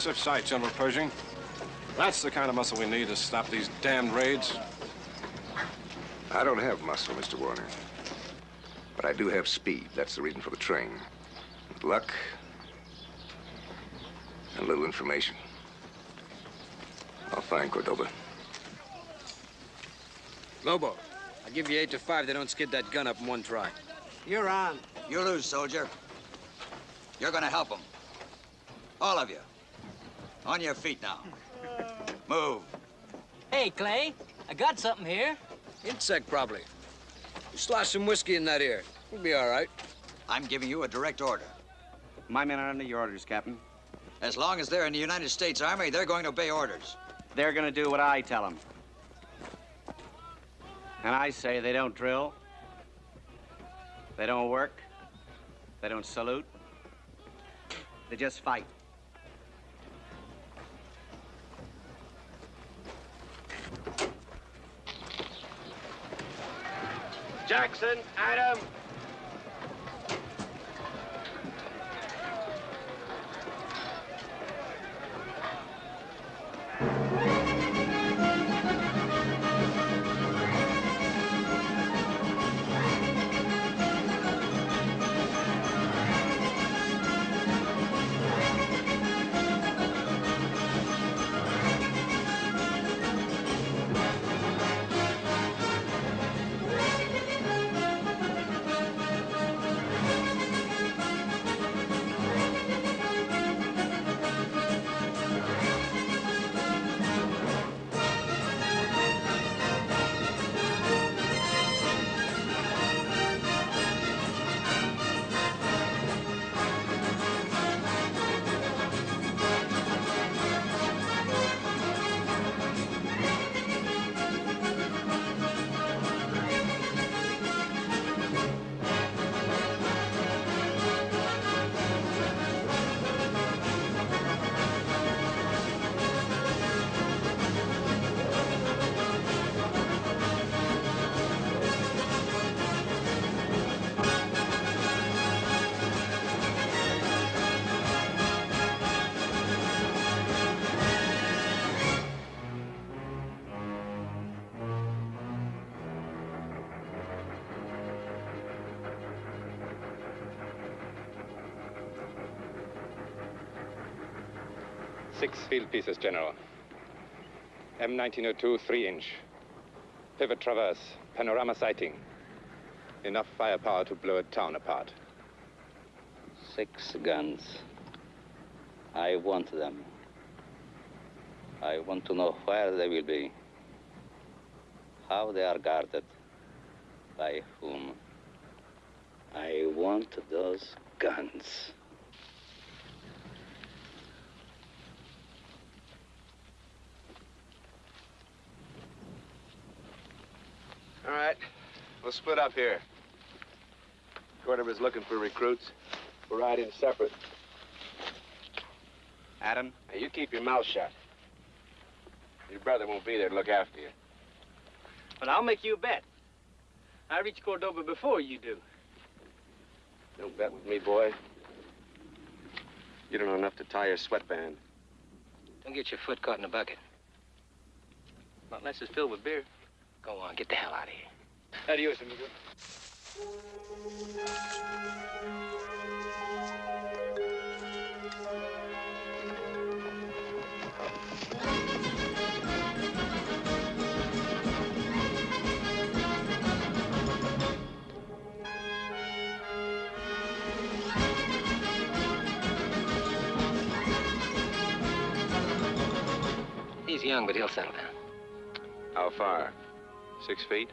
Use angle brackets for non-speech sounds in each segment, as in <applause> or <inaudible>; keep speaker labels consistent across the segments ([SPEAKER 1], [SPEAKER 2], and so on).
[SPEAKER 1] impressive sight, General Pershing. That's the kind of muscle we need to stop these damned raids.
[SPEAKER 2] I don't have muscle, Mr. Warner. But I do have speed. That's the reason for the train. With luck and a little information. I'll find Cordoba.
[SPEAKER 3] Lobo, I give you eight to five. They don't skid that gun up in one try.
[SPEAKER 4] You're on.
[SPEAKER 5] You lose, soldier. You're gonna help them. All of you. On your feet now. Move.
[SPEAKER 6] Hey, Clay, I got something here.
[SPEAKER 3] Insect, probably. You slosh some whiskey in that ear. You'll be all right.
[SPEAKER 5] I'm giving you a direct order.
[SPEAKER 7] My men are under your orders, Captain.
[SPEAKER 5] As long as they're in the United States Army, they're going to obey orders.
[SPEAKER 7] They're gonna do what I tell them. And I say they don't drill, they don't work, they don't salute, they just fight.
[SPEAKER 8] Jackson, Adam.
[SPEAKER 9] Six field pieces, General. M1902, three inch. Pivot traverse, panorama sighting. Enough firepower to blow a town apart.
[SPEAKER 10] Six guns. I want them. I want to know where they will be, how they are guarded, by whom. I want those guns.
[SPEAKER 8] All right. We'll split up here. Cordoba's looking for recruits. We're riding separate.
[SPEAKER 7] Adam?
[SPEAKER 8] Now, you keep your mouth shut. Your brother won't be there to look after you.
[SPEAKER 6] But I'll make you a bet. I reach Cordoba before you do.
[SPEAKER 8] Don't bet with me, boy. You don't know enough to tie your sweatband.
[SPEAKER 6] Don't get your foot caught in a bucket. Not unless it's filled with beer. Go on, get the hell out of here. Adios, amigo. He's young, but he'll settle down.
[SPEAKER 8] How far? Six feet?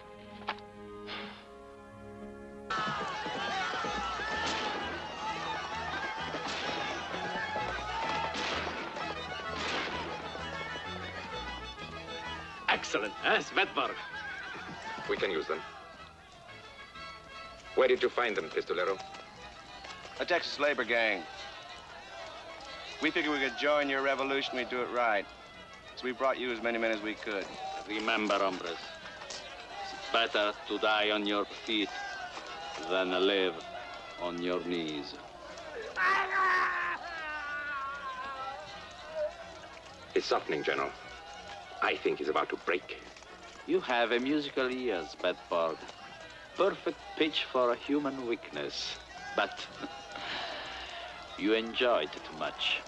[SPEAKER 11] Excellent, eh, Svetbar?
[SPEAKER 9] We can use them. Where did you find them, Pistolero?
[SPEAKER 7] A Texas labor gang. We figured we could join your revolution, we'd do it right. So we brought you as many men as we could.
[SPEAKER 10] Remember, hombres, it's better to die on your feet than live on your knees.
[SPEAKER 9] It's softening, General. I think he's about to break.
[SPEAKER 10] You have a musical ears, Bedford. Perfect pitch for a human weakness. But <laughs> you enjoy it too much.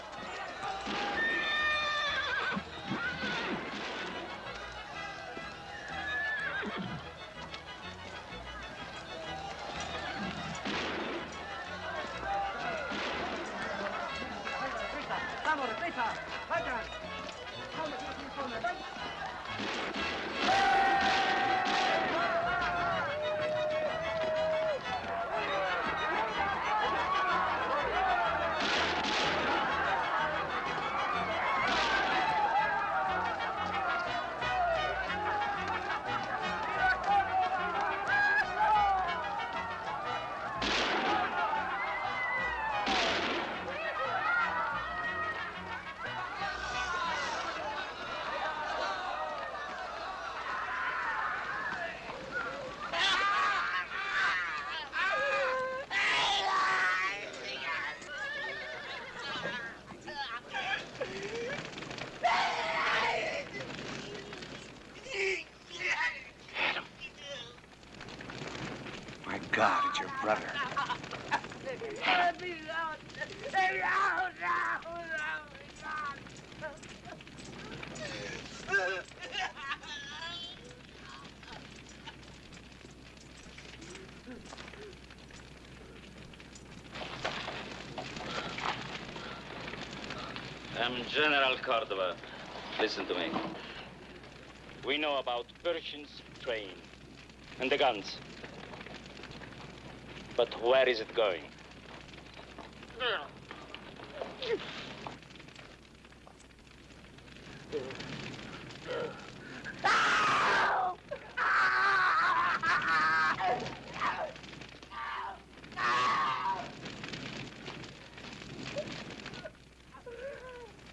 [SPEAKER 10] General Cordoba. Listen to me. We know about Pershing's train and the guns. But where is it going?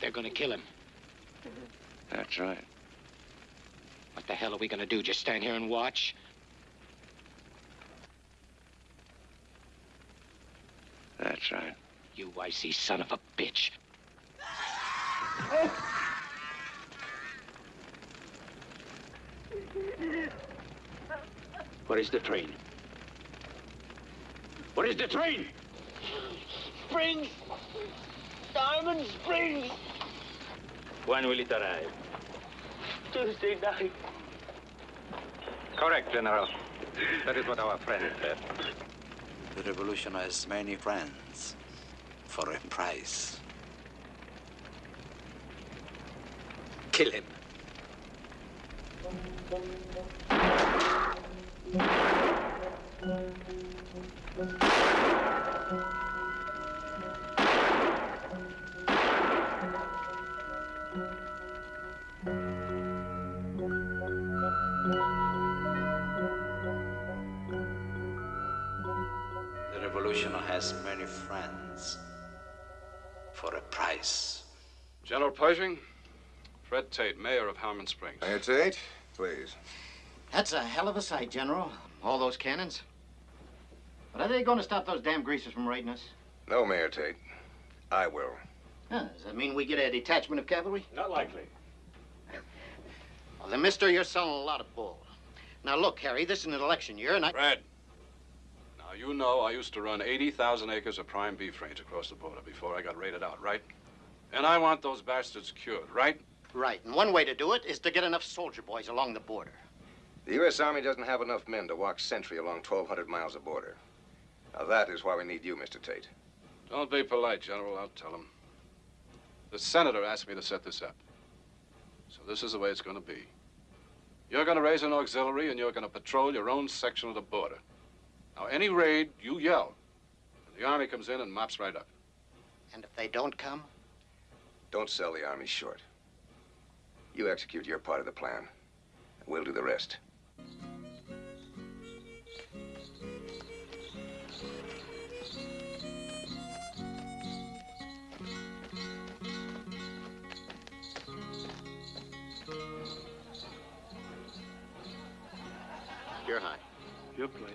[SPEAKER 4] They're gonna kill him.
[SPEAKER 7] That's right.
[SPEAKER 4] What the hell are we gonna do? Just stand here and watch?
[SPEAKER 7] That's right.
[SPEAKER 4] You icy son of a bitch. Where is the train? Where is the train?
[SPEAKER 11] Springs! Diamond Springs!
[SPEAKER 10] When will it arrive?
[SPEAKER 11] Tuesday night.
[SPEAKER 9] Correct, General. That is what our friend said.
[SPEAKER 5] The revolution has many friends for a price.
[SPEAKER 1] Tate, mayor of Harmon Springs.
[SPEAKER 2] Mayor Tate, please.
[SPEAKER 12] That's a hell of a sight, General. All those cannons. But are they going to stop those damn greasers from raiding us?
[SPEAKER 2] No, Mayor Tate. I will.
[SPEAKER 12] Huh, does that mean we get a detachment of cavalry?
[SPEAKER 1] Not likely.
[SPEAKER 12] Well, then, mister, you're selling a lot of bull. Now, look, Harry, this is an election year, and I...
[SPEAKER 1] Fred. Now, you know I used to run 80,000 acres of prime beef range across the border before I got raided out, right? And I want those bastards cured, right?
[SPEAKER 12] Right, and one way to do it is to get enough soldier boys along the border.
[SPEAKER 2] The U.S. Army doesn't have enough men to walk sentry along 1,200 miles of border. Now, that is why we need you, Mr. Tate.
[SPEAKER 1] Don't be polite, General. I'll tell him. The senator asked me to set this up. So this is the way it's going to be. You're going to raise an auxiliary, and you're going to patrol your own section of the border. Now, any raid, you yell. And the Army comes in and mops right up.
[SPEAKER 12] And if they don't come?
[SPEAKER 2] Don't sell the Army short. You execute your part of the plan. We'll do the rest.
[SPEAKER 12] You're high.
[SPEAKER 1] You play.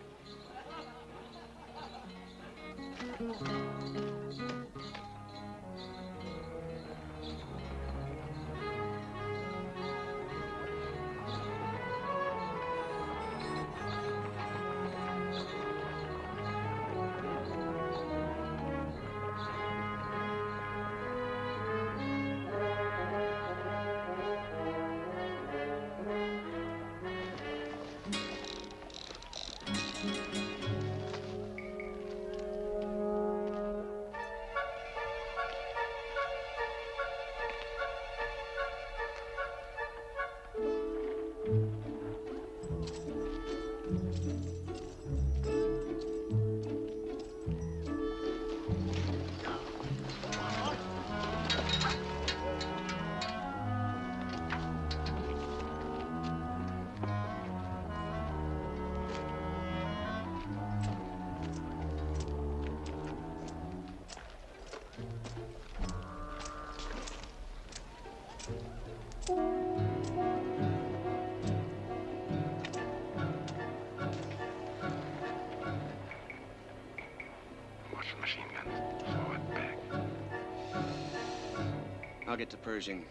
[SPEAKER 13] I'll get to Pershing.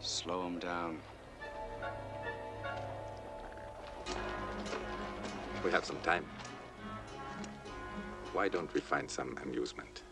[SPEAKER 13] Slow him down.
[SPEAKER 11] We have some time. Why don't we find some amusement?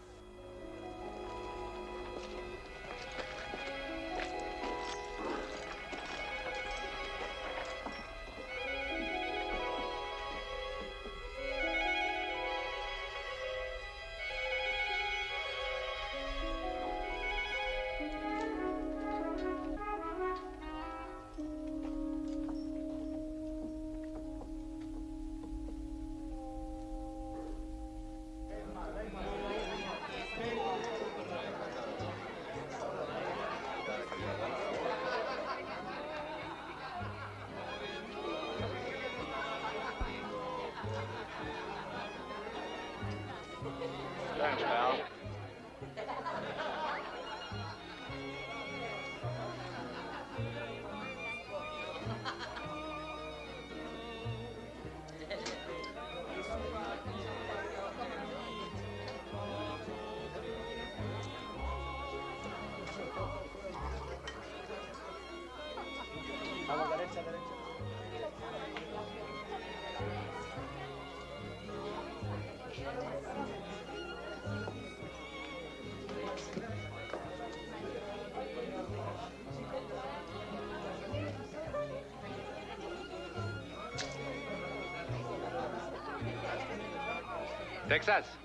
[SPEAKER 11] Texas.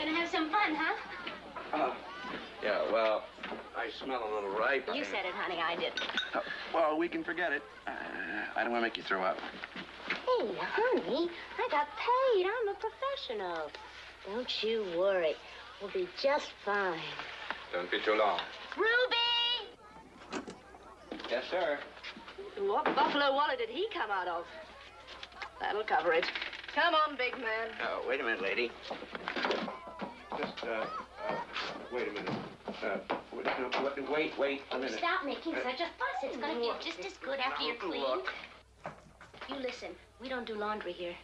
[SPEAKER 14] Gonna have some fun, huh?
[SPEAKER 15] Uh, yeah, well, I smell a little ripe.
[SPEAKER 14] You said it, honey. I didn't.
[SPEAKER 15] Uh, well, we can forget it. Uh, I don't want to make you throw up.
[SPEAKER 14] Hey, honey, I got paid. I'm a professional. Don't you worry. We'll be just fine.
[SPEAKER 11] Don't be too long.
[SPEAKER 14] Ruby!
[SPEAKER 15] Yes, sir.
[SPEAKER 16] What buffalo wallet did he come out of? That'll cover it. Come on, big man.
[SPEAKER 15] Oh, wait a minute, lady. Just, uh, uh wait a minute. Uh, wait, no, wait, wait, wait a minute.
[SPEAKER 14] Stop making such a fuss. It's gonna get just as good after you're clean.
[SPEAKER 15] Look.
[SPEAKER 14] You listen, we don't do laundry here.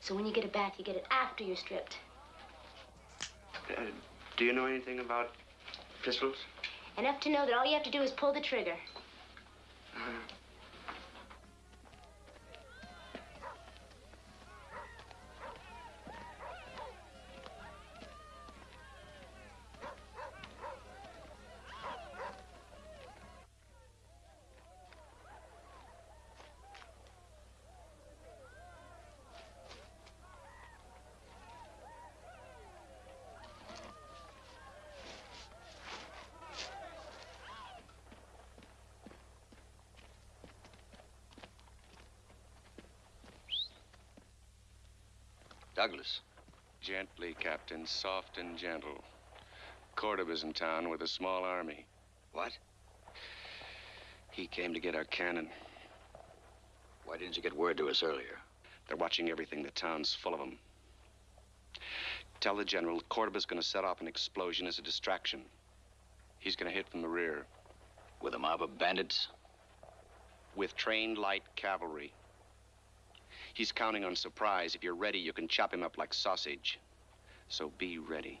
[SPEAKER 14] So when you get a bath, you get it after you're stripped.
[SPEAKER 15] Uh, do you know anything about pistols?
[SPEAKER 14] Enough to know that all you have to do is pull the trigger.
[SPEAKER 13] Douglas.
[SPEAKER 7] Gently, Captain. Soft and gentle. Cordoba's in town with a small army.
[SPEAKER 5] What?
[SPEAKER 7] He came to get our cannon.
[SPEAKER 5] Why didn't you get word to us earlier?
[SPEAKER 7] They're watching everything. The town's full of them. Tell the general Cordoba's going to set off an explosion as a distraction. He's going to hit from the rear.
[SPEAKER 5] With a mob of bandits?
[SPEAKER 7] With trained light cavalry. He's counting on surprise. If you're ready, you can chop him up like sausage. So be ready.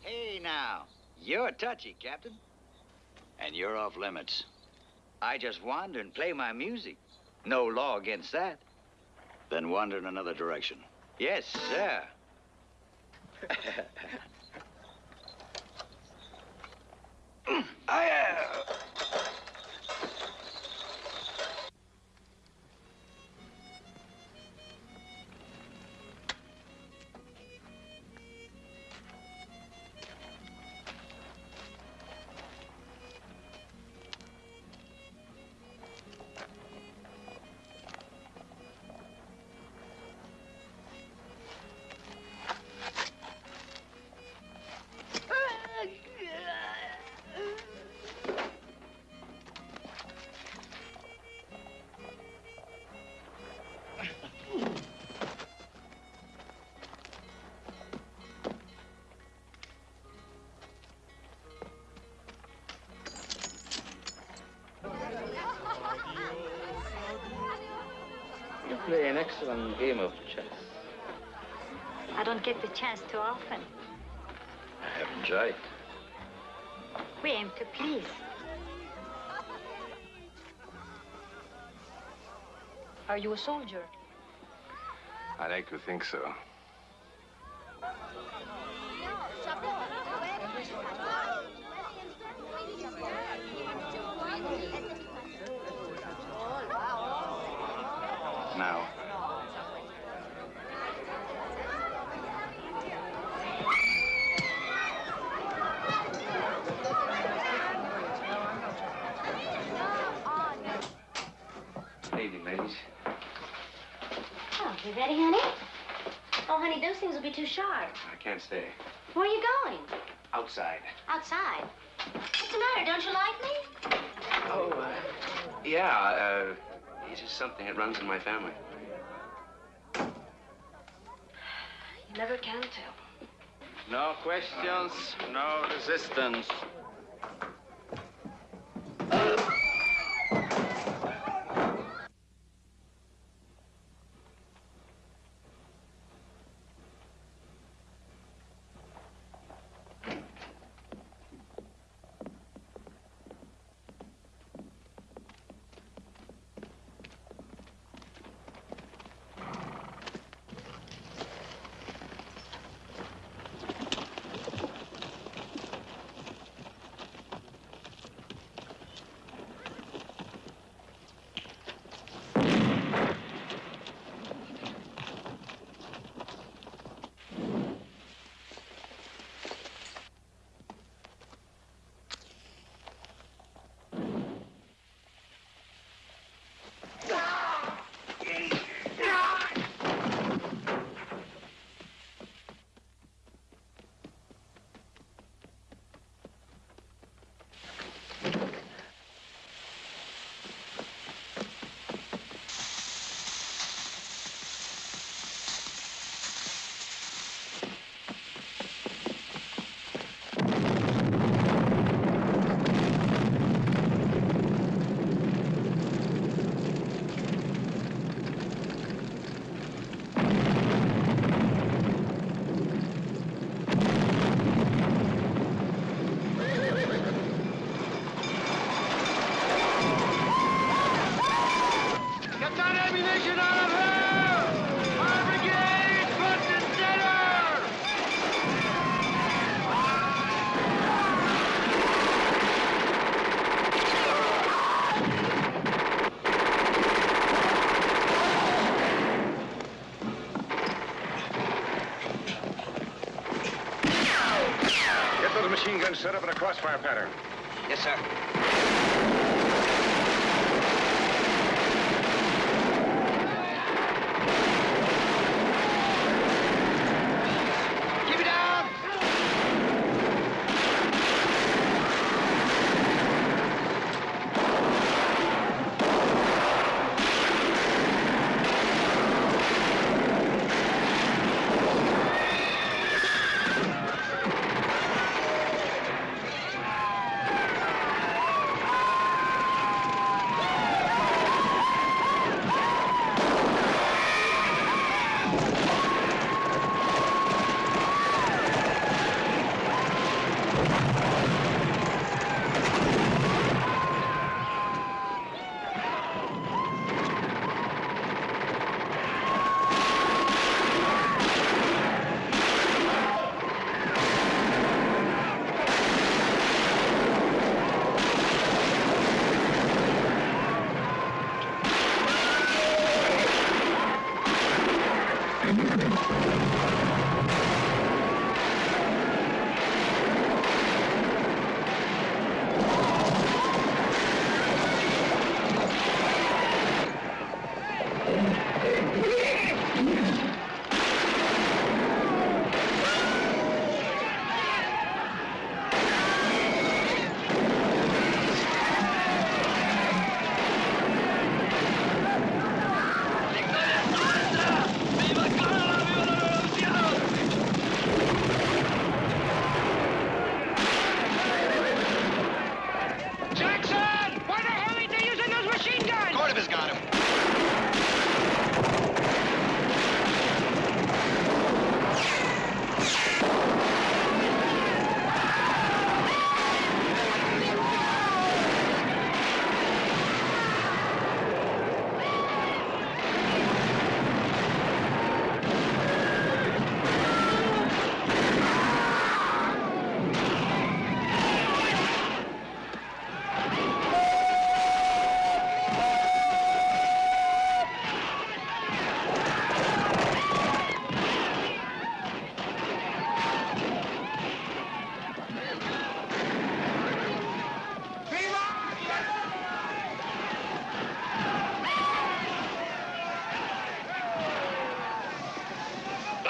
[SPEAKER 5] Hey, now. You're touchy, Captain. And you're off limits. I just wander and play my music. No law against that. Then wander in another direction. Yes, sir. <laughs> I, uh...
[SPEAKER 7] excellent game of chess.
[SPEAKER 14] I don't get the chance too often.
[SPEAKER 7] I have enjoyed.
[SPEAKER 14] We aim to please. Are you a soldier?
[SPEAKER 4] I'd like to think so.
[SPEAKER 5] Now.
[SPEAKER 7] Evening, ladies.
[SPEAKER 14] Oh, you ready, honey? Oh, honey, those things will be too sharp.
[SPEAKER 7] I can't stay.
[SPEAKER 14] Where are you going?
[SPEAKER 7] Outside.
[SPEAKER 14] Outside. What's the matter? Don't you like me?
[SPEAKER 7] Oh, uh, yeah, uh, it's just something that runs in my family.
[SPEAKER 17] You never can tell.
[SPEAKER 10] No questions, no resistance.
[SPEAKER 4] Crossfire pattern.
[SPEAKER 5] Yes, sir.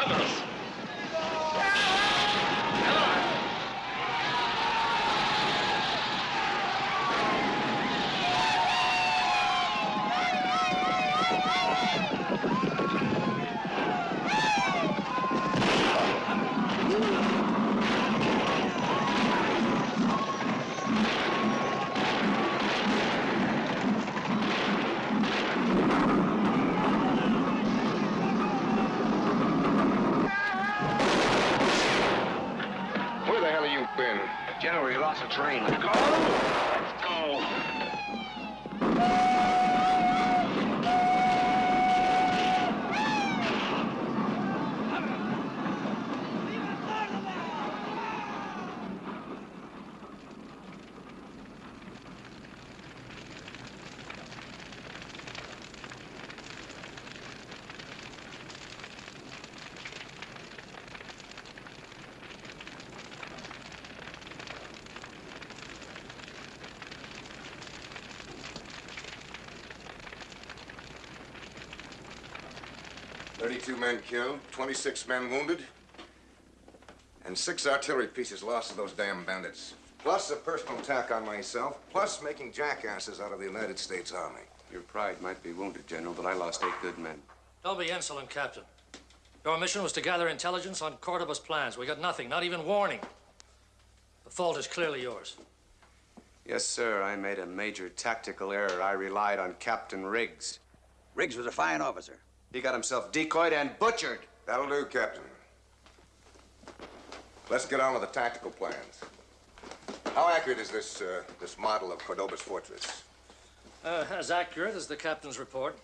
[SPEAKER 18] together.
[SPEAKER 2] 32 men killed, 26 men wounded, and six artillery pieces lost to those damn bandits. Plus a personal attack on myself, plus making jackasses out of the United States Army.
[SPEAKER 7] Your pride might be wounded, General, but I lost eight good men.
[SPEAKER 19] Don't be insolent, Captain. Your mission was to gather intelligence on Cordoba's plans. We got nothing, not even warning. The fault is clearly yours.
[SPEAKER 7] Yes, sir. I made a major tactical error. I relied on Captain Riggs.
[SPEAKER 5] Riggs was a fine officer.
[SPEAKER 7] He got himself decoyed and butchered.
[SPEAKER 2] That'll do, Captain. Let's get on with the tactical plans. How accurate is this, uh, this model of Cordoba's fortress?
[SPEAKER 19] Uh, as accurate as the captain's report.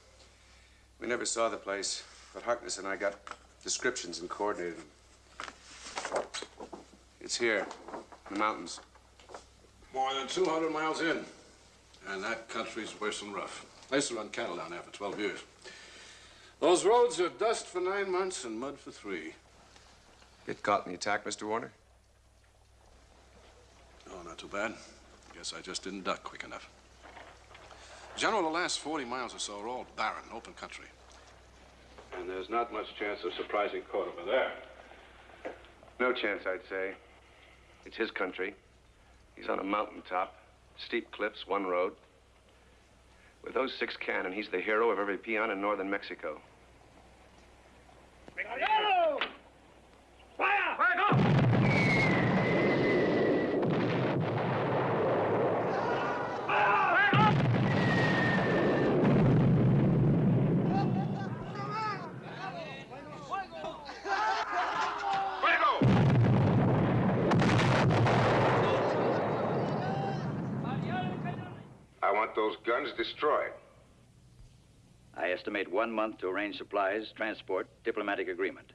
[SPEAKER 7] We never saw the place, but Harkness and I got descriptions and coordinated them. It's here, in the mountains.
[SPEAKER 1] More than 200 miles in. And that country's worse than rough. I used to run cattle down there for 12 years. Those roads are dust for nine months and mud for three.
[SPEAKER 7] Get caught in the attack, Mr. Warner?
[SPEAKER 1] Oh, not too bad. Guess I just didn't duck quick enough. General, the last 40 miles or so are all barren, open country. And there's not much chance of surprising Cordoba there.
[SPEAKER 7] No chance, I'd say. It's his country. He's on a mountaintop, steep cliffs, one road. With those six cannon, he's the hero of every peon in northern Mexico.
[SPEAKER 2] I want those guns destroyed.
[SPEAKER 5] I estimate one month to arrange supplies, transport, diplomatic agreement,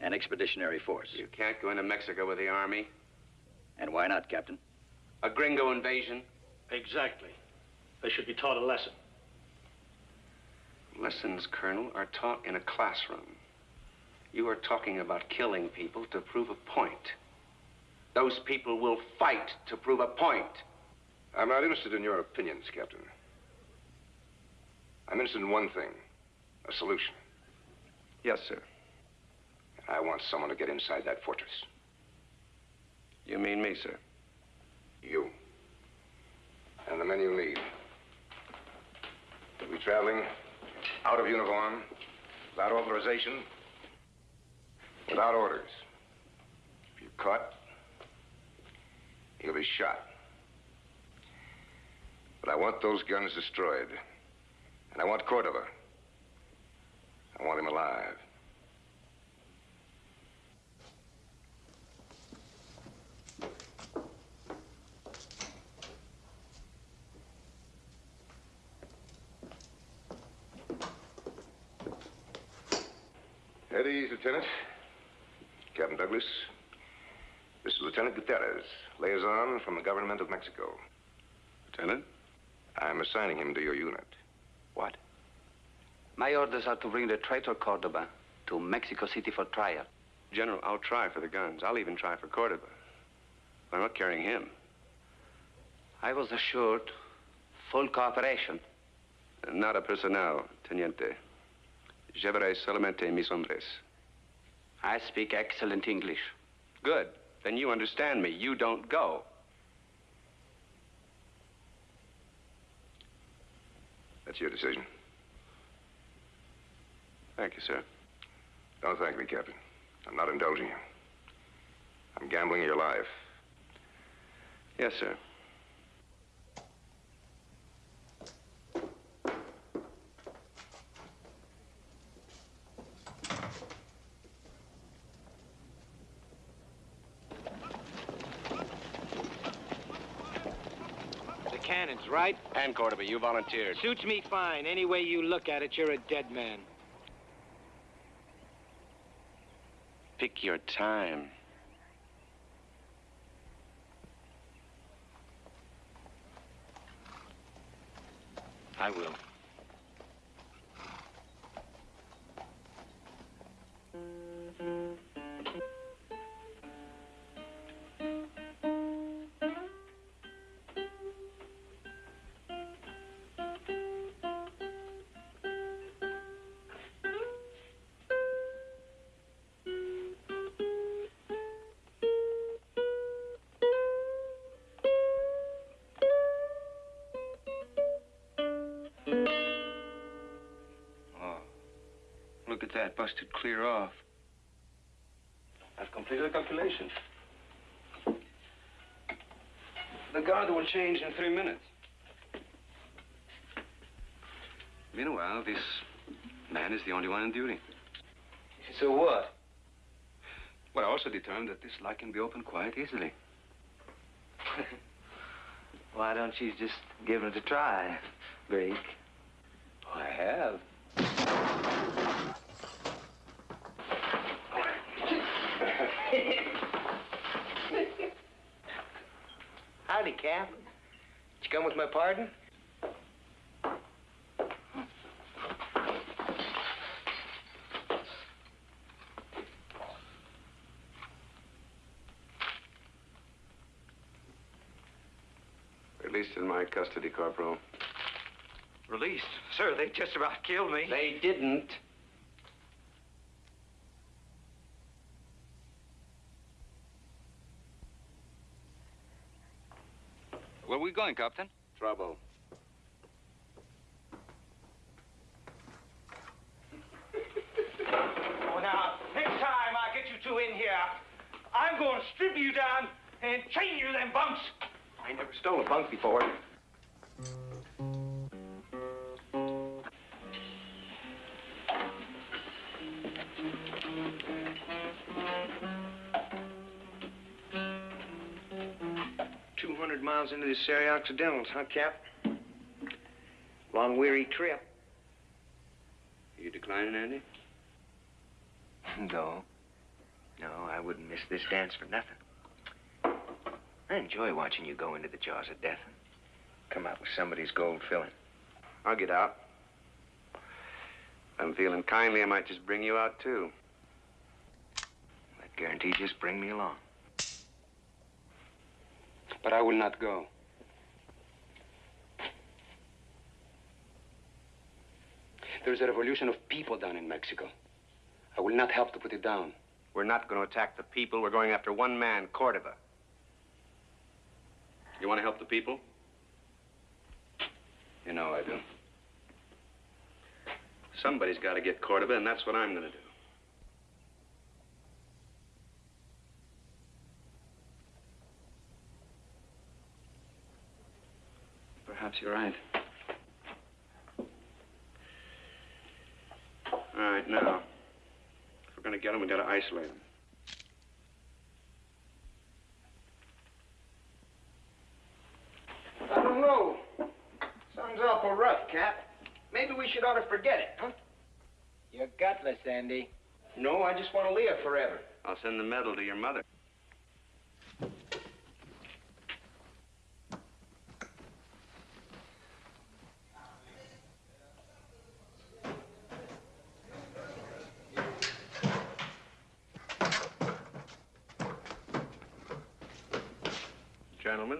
[SPEAKER 5] and expeditionary force.
[SPEAKER 7] You can't go into Mexico with the army.
[SPEAKER 5] And why not, Captain?
[SPEAKER 7] A gringo invasion.
[SPEAKER 19] Exactly. They should be taught a lesson.
[SPEAKER 7] Lessons, Colonel, are taught in a classroom. You are talking about killing people to prove a point. Those people will fight to prove a point.
[SPEAKER 2] I'm not interested in your opinions, Captain. I'm interested in one thing a solution.
[SPEAKER 7] Yes, sir.
[SPEAKER 2] I want someone to get inside that fortress.
[SPEAKER 7] You mean me, sir?
[SPEAKER 2] You. And the men you lead. You'll be traveling out of uniform, without authorization, without orders. If you're caught, you'll be shot. But I want those guns destroyed. And I want Cordoba. I want him alive. At ease, Lieutenant. Captain Douglas. This is Lieutenant Gutierrez, liaison from the government of Mexico.
[SPEAKER 7] Lieutenant?
[SPEAKER 2] I'm assigning him to your unit.
[SPEAKER 18] What? My orders are to bring the traitor Cordoba to Mexico City for trial.
[SPEAKER 7] General, I'll try for the guns. I'll even try for Cordoba. But I'm not carrying him.
[SPEAKER 18] I was assured full cooperation.
[SPEAKER 7] Uh, Nada personal, Teniente. Llevaré solamente mis hombres.
[SPEAKER 18] I speak excellent English.
[SPEAKER 7] Good. Then you understand me. You don't go.
[SPEAKER 2] That's your decision.
[SPEAKER 7] Thank you, sir.
[SPEAKER 2] Don't thank me, Captain. I'm not indulging you. I'm gambling your life.
[SPEAKER 7] Yes, sir.
[SPEAKER 6] The cannons, right?
[SPEAKER 20] And Cordoba, you volunteered.
[SPEAKER 6] Suits me fine. Any way you look at it, you're a dead man.
[SPEAKER 20] Pick your time.
[SPEAKER 6] I will.
[SPEAKER 21] Look at that, busted clear off.
[SPEAKER 7] I've completed the calculation. The guard will change in three minutes. Meanwhile, this man is the only one on duty.
[SPEAKER 21] So what?
[SPEAKER 7] Well, I also determined that this lock can be opened quite easily. <laughs>
[SPEAKER 21] Why don't you just give it a try, Drake?
[SPEAKER 7] I have.
[SPEAKER 6] Howdy, Cap. Did you come with my pardon?
[SPEAKER 7] Released in my custody, Corporal.
[SPEAKER 21] Released? Sir, they just about killed me.
[SPEAKER 6] They didn't.
[SPEAKER 7] Where are we going, Captain? Trouble.
[SPEAKER 6] Miles into the Sierra Occidentals, huh, Cap? Long, weary trip.
[SPEAKER 7] You declining, Andy?
[SPEAKER 6] No. No, I wouldn't miss this dance for nothing. I enjoy watching you go into the jaws of death and come out with somebody's gold filling.
[SPEAKER 7] I'll get out. If I'm feeling kindly, I might just bring you out, too.
[SPEAKER 6] That guarantee just bring me along.
[SPEAKER 7] But I will not go. There is a revolution of people down in Mexico. I will not help to put it down.
[SPEAKER 20] We're not going to attack the people. We're going after one man, Cordoba.
[SPEAKER 7] You want to help the people? You know I do. Somebody's got to get Cordoba, and that's what I'm going to do.
[SPEAKER 21] Perhaps you're right.
[SPEAKER 7] All right, now, if we're going to get them, we got to isolate them.
[SPEAKER 6] I don't know. Sounds awful rough, Cap. Maybe we should ought to forget it, huh? You're gutless, Andy.
[SPEAKER 22] No, I just want to live forever.
[SPEAKER 7] I'll send the medal to your mother.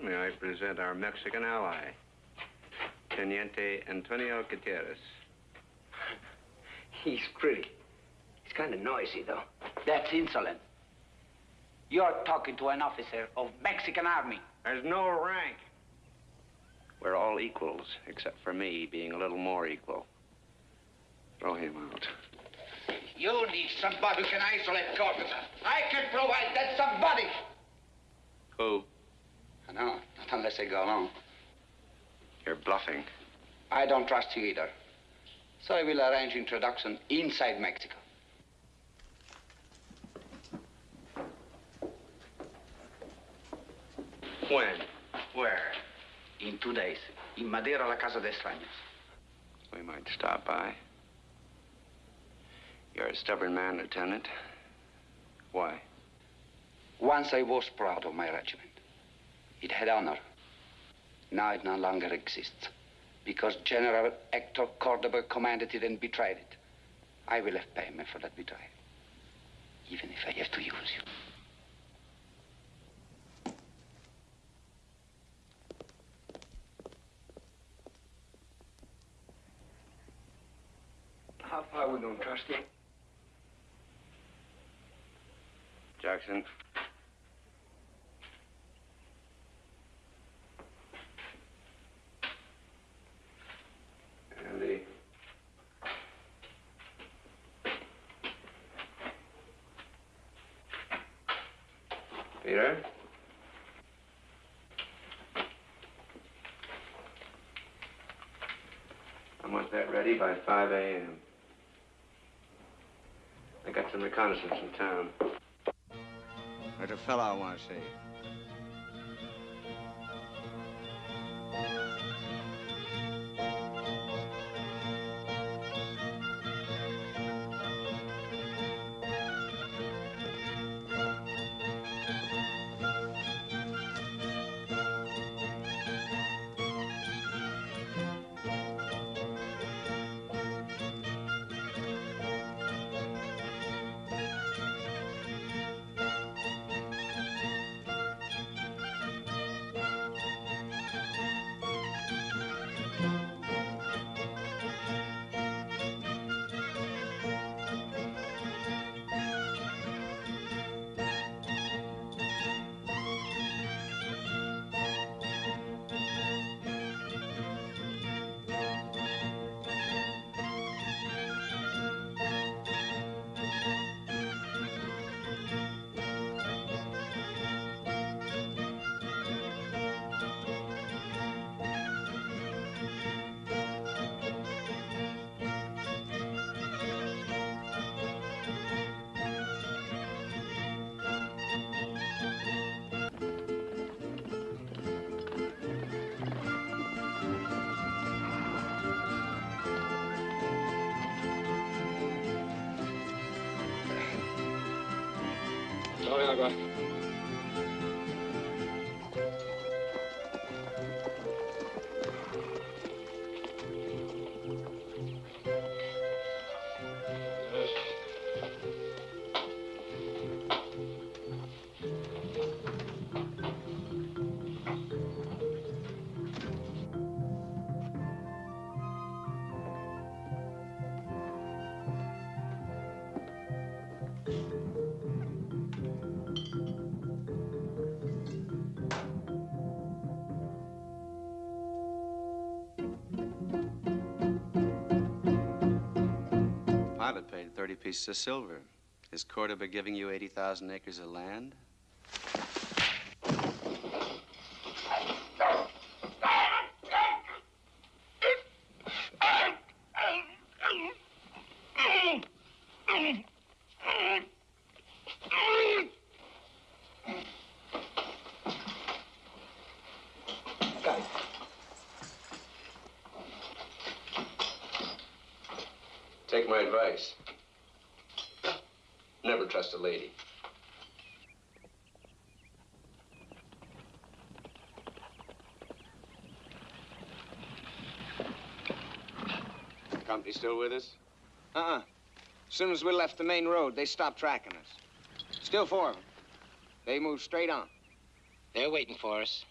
[SPEAKER 7] Gentlemen, may I present our Mexican ally, Teniente Antonio Gutierrez.
[SPEAKER 22] He's pretty. He's kind of noisy, though.
[SPEAKER 18] That's insolent. You're talking to an officer of Mexican Army.
[SPEAKER 7] There's no rank. We're all equals, except for me being a little more equal. Throw him out.
[SPEAKER 18] You need somebody who can isolate Cordoba. I can provide that somebody.
[SPEAKER 7] Who?
[SPEAKER 18] No, not unless I go along.
[SPEAKER 7] You're bluffing.
[SPEAKER 18] I don't trust you either. So I will arrange introduction inside Mexico.
[SPEAKER 7] When?
[SPEAKER 18] Where? In two days. In Madera, la Casa de Extraños.
[SPEAKER 7] We might stop by. You're a stubborn man, Lieutenant. Why?
[SPEAKER 18] Once I was proud of my regiment. It had honor. Now it no longer exists. Because General Hector Cordoba commanded it and betrayed it. I will have payment for that betrayal. Even if I have to use you.
[SPEAKER 4] How far we gonna trust him?
[SPEAKER 7] Jackson. Andy. Peter? I want that ready by 5 a.m. I got some reconnaissance in town.
[SPEAKER 23] There's a fellow I want to see. 好嘞，
[SPEAKER 7] 大哥。30 pieces of silver. Is Cordoba giving you 80,000 acres of land? Take my advice. Never trust a lady.
[SPEAKER 4] Company still with us? Uh-uh. As soon as we left the main road, they stopped tracking us. Still four of them. They moved straight on.
[SPEAKER 20] They're waiting for us.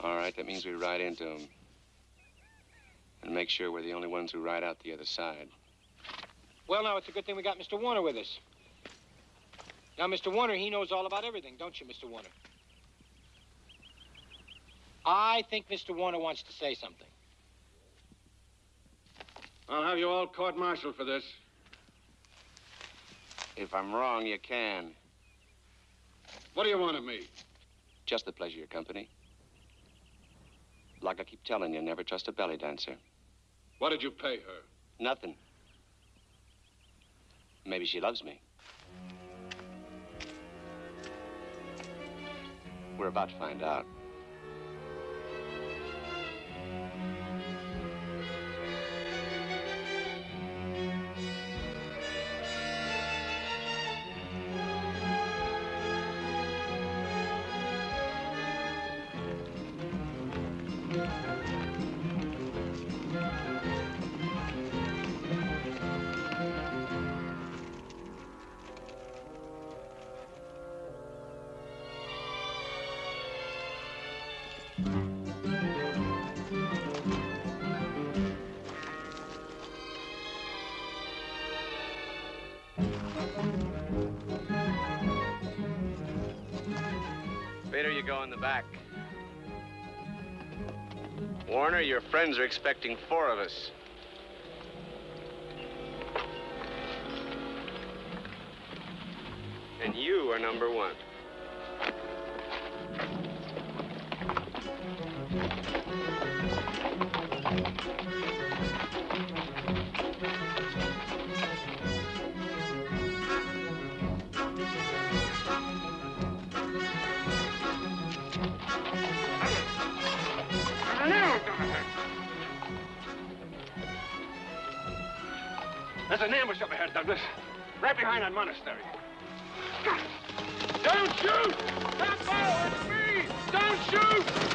[SPEAKER 7] All right, that means we ride into them. And make sure we're the only ones who ride out the other side.
[SPEAKER 20] Well, now, it's a good thing we got Mr. Warner with us. Now, Mr. Warner, he knows all about everything, don't you, Mr. Warner? I think Mr. Warner wants to say something.
[SPEAKER 1] I'll have you all court-martialed for this.
[SPEAKER 7] If I'm wrong, you can.
[SPEAKER 1] What do you want of me?
[SPEAKER 7] Just the pleasure of your company. Like I keep telling you, never trust a belly dancer.
[SPEAKER 1] What did you pay her?
[SPEAKER 7] Nothing. Maybe she loves me. We're about to find out. Your friends are expecting four of us. And you are number one.
[SPEAKER 8] Douglas. Right behind that monastery. Don't shoot! That bow, it's me! Don't shoot!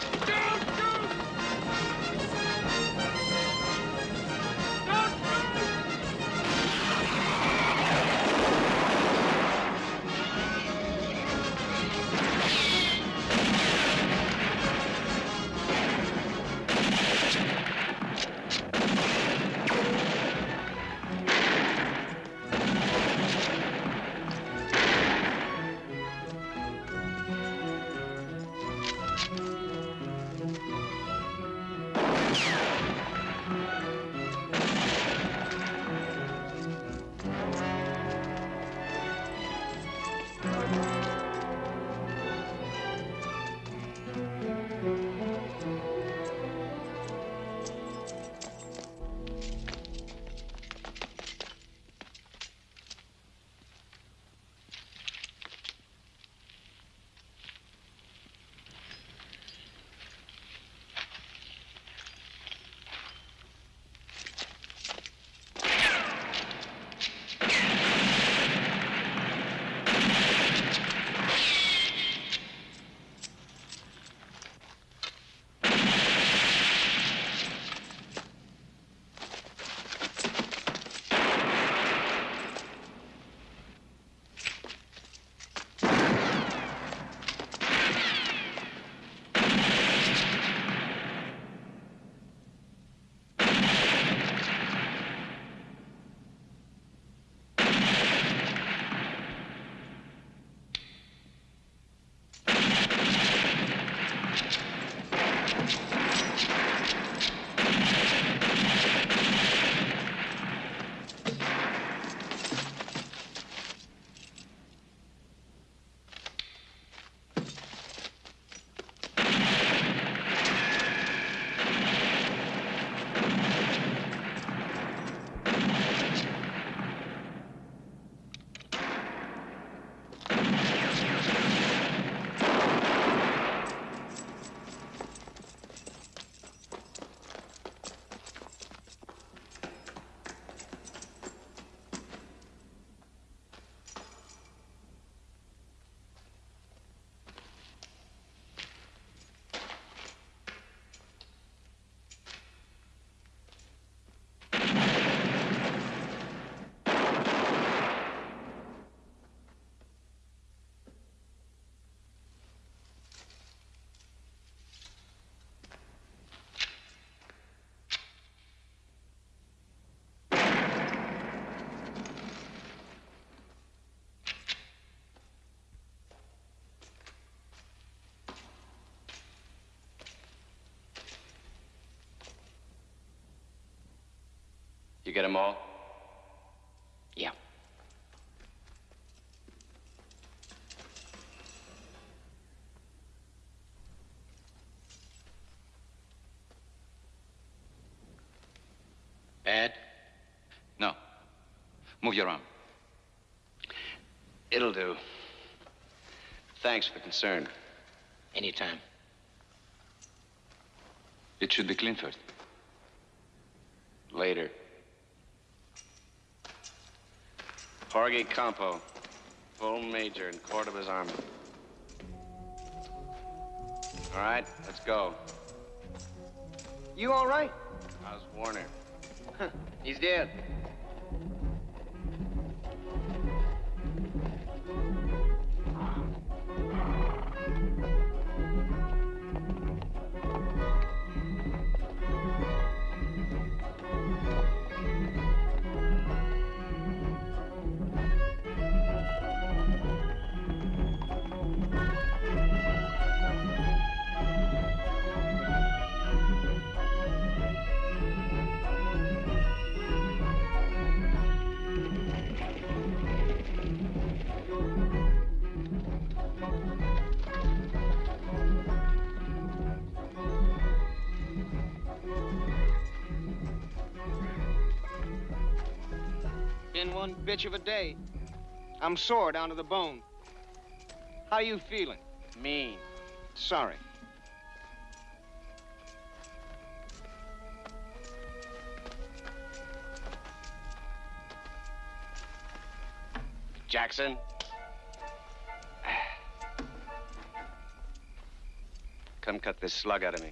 [SPEAKER 7] You get them all?
[SPEAKER 6] Yeah.
[SPEAKER 5] Ed? No. Move your arm.
[SPEAKER 7] It'll do. Thanks for the concern.
[SPEAKER 6] Anytime.
[SPEAKER 5] It should be clean first.
[SPEAKER 7] Later. Jorge Campo, full major in Cordoba's army. All right, let's go.
[SPEAKER 4] You all right?
[SPEAKER 7] How's Warner? <laughs>
[SPEAKER 4] He's dead. Been one bitch of a day. I'm sore down to the bone. How you feeling?
[SPEAKER 7] Mean.
[SPEAKER 4] Sorry.
[SPEAKER 7] Jackson. Come cut this slug out of me.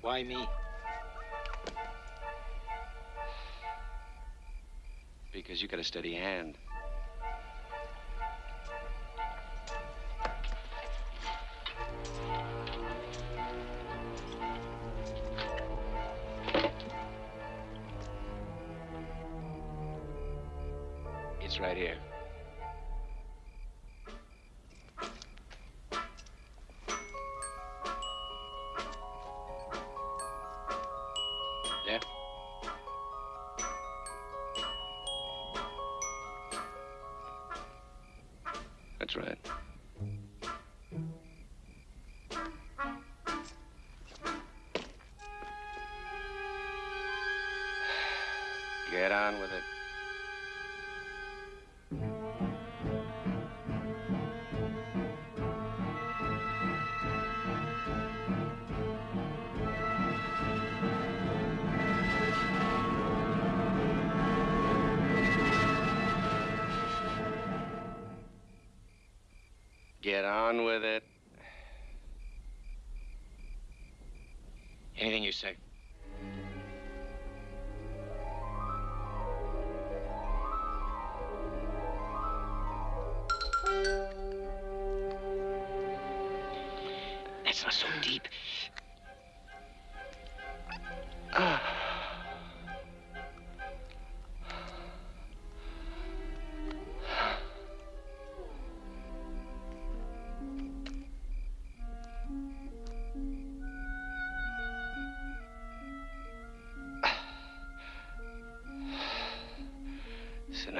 [SPEAKER 4] Why me?
[SPEAKER 7] Because you got a steady hand. It's right here.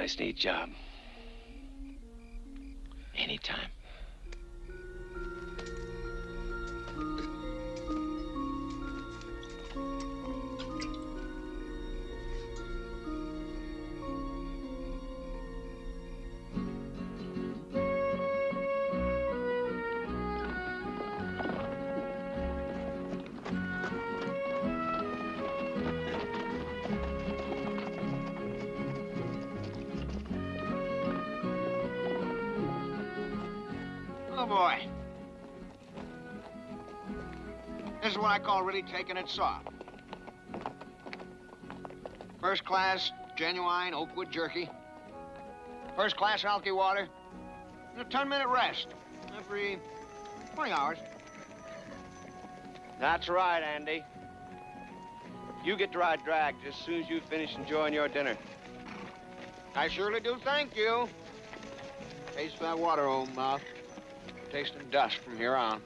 [SPEAKER 7] Nice, neat job.
[SPEAKER 6] Anytime.
[SPEAKER 4] Really taking it soft. First class, genuine Oakwood jerky. First class alky water. And a 10 minute rest every 20 hours.
[SPEAKER 7] That's right, Andy. You get to ride drag just as soon as you finish enjoying your dinner.
[SPEAKER 4] I surely do thank you. Taste that water, old mouth. Tasting dust from here on.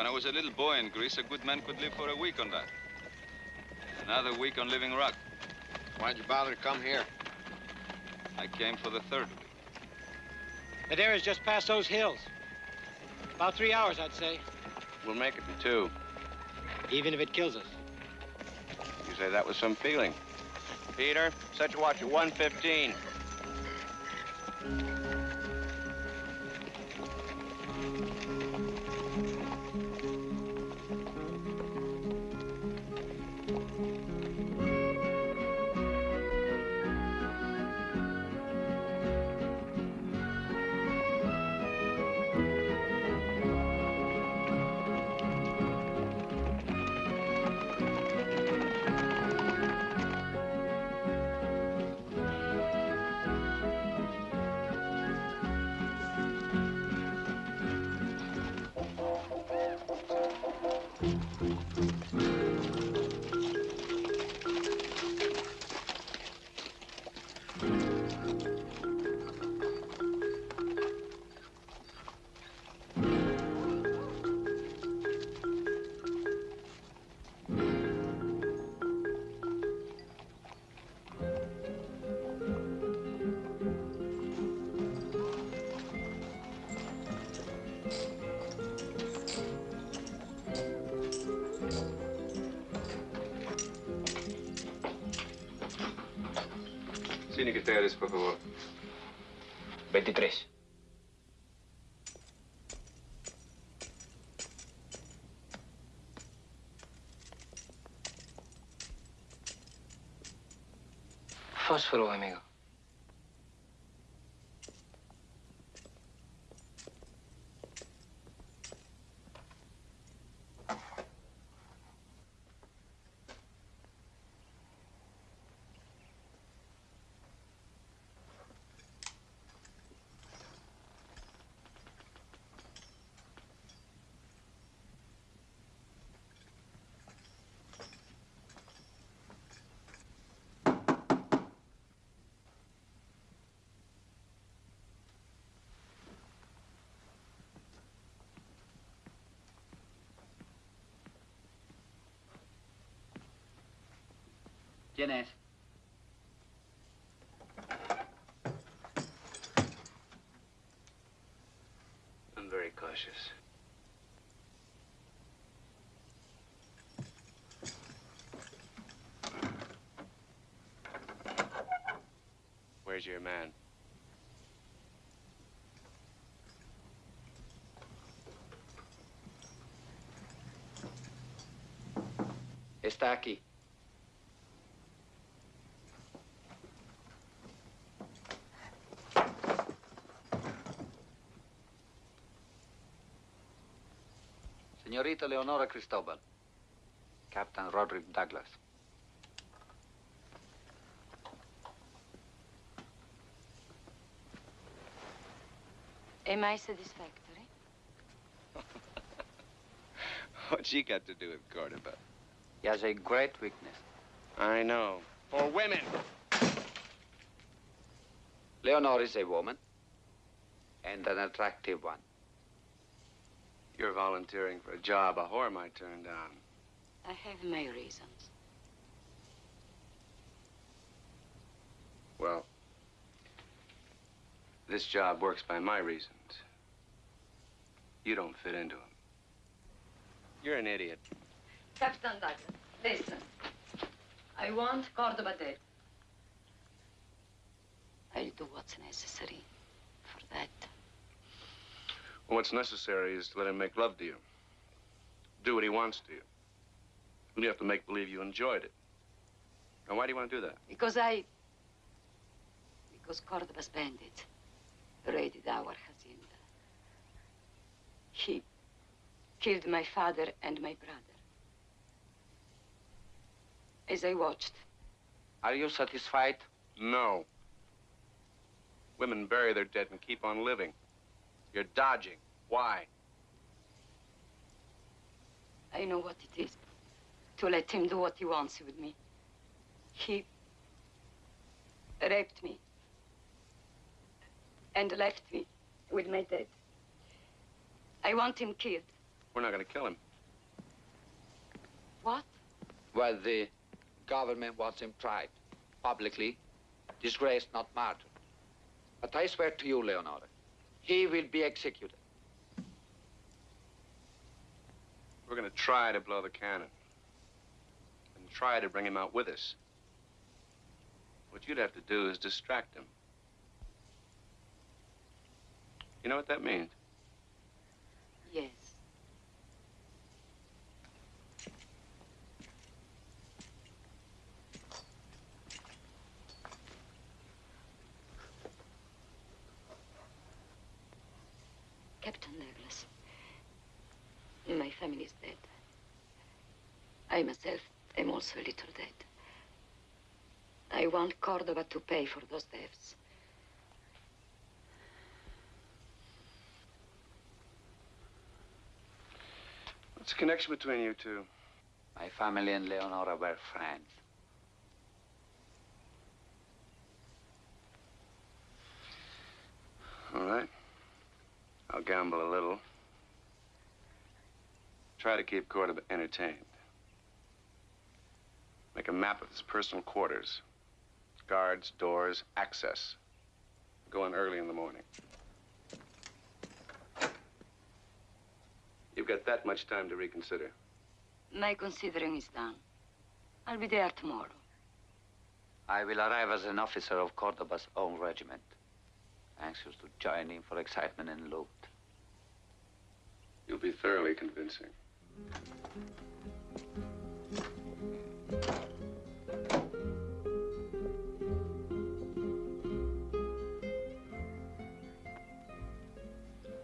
[SPEAKER 24] When I was a little boy in Greece, a good man could live for a week on that.
[SPEAKER 10] Another week on Living Rock.
[SPEAKER 4] Why'd you bother to come here?
[SPEAKER 10] I came for the third week.
[SPEAKER 20] Madera's just past those hills. About three hours, I'd say.
[SPEAKER 7] We'll make it in two.
[SPEAKER 20] Even if it kills us.
[SPEAKER 7] You say that with some feeling. Peter, set your watch at 115.
[SPEAKER 25] Fósforo, amigo.
[SPEAKER 18] ¿Quién es?
[SPEAKER 7] I'm very cautious. Where's your man?
[SPEAKER 18] Está aquí. Señorita Leonora Cristobal. Captain Roderick Douglas.
[SPEAKER 26] Am I satisfactory? <laughs>
[SPEAKER 7] What's she got to do with Cordoba?
[SPEAKER 18] He has a great weakness.
[SPEAKER 7] I know. For women.
[SPEAKER 18] Leonor is a woman. And an attractive one.
[SPEAKER 7] You're volunteering for a job a whore might turn down.
[SPEAKER 26] I have my reasons.
[SPEAKER 7] Well, this job works by my reasons. You don't fit into them. You're an idiot.
[SPEAKER 27] Captain Douglas, listen. I want Cordoba dead.
[SPEAKER 26] I'll do what's necessary for that.
[SPEAKER 28] Well, what's necessary is to let him make love to you. Do what he wants to you. And you have to make believe you enjoyed it. Now, why do you want to do that?
[SPEAKER 26] Because I. Because Cordoba's bandits raided our hacienda. He killed my father and my brother. As I watched,
[SPEAKER 18] Are you satisfied?
[SPEAKER 28] No. Women bury their dead and keep on living. You're dodging. Why?
[SPEAKER 26] I know what it is to let him do what he wants with me. He raped me and left me with my dead. I want him killed.
[SPEAKER 28] We're not going to kill him.
[SPEAKER 26] What?
[SPEAKER 18] Well, the government wants him tried. Publicly, disgraced, not martyred. But I swear to you, Leonora, he will be executed.
[SPEAKER 21] We're going to try to blow the cannon. And try to bring him out with us. What you'd have to do is distract him. You know what that means?
[SPEAKER 26] Yes. Captain Douglas, my family is dead. I myself am also a little dead. I want Cordoba to pay for those deaths.
[SPEAKER 21] What's the connection between you two?
[SPEAKER 18] My family and Leonora were friends.
[SPEAKER 21] All right. I'll gamble a little. Try to keep Cordoba entertained. Make a map of his personal quarters. Guards, doors, access. Go in early in the morning. You've got that much time to reconsider.
[SPEAKER 26] My considering is done. I'll be there tomorrow.
[SPEAKER 18] I will arrive as an officer of Cordoba's own regiment, anxious to join in for excitement and loot.
[SPEAKER 21] You'll be thoroughly convincing.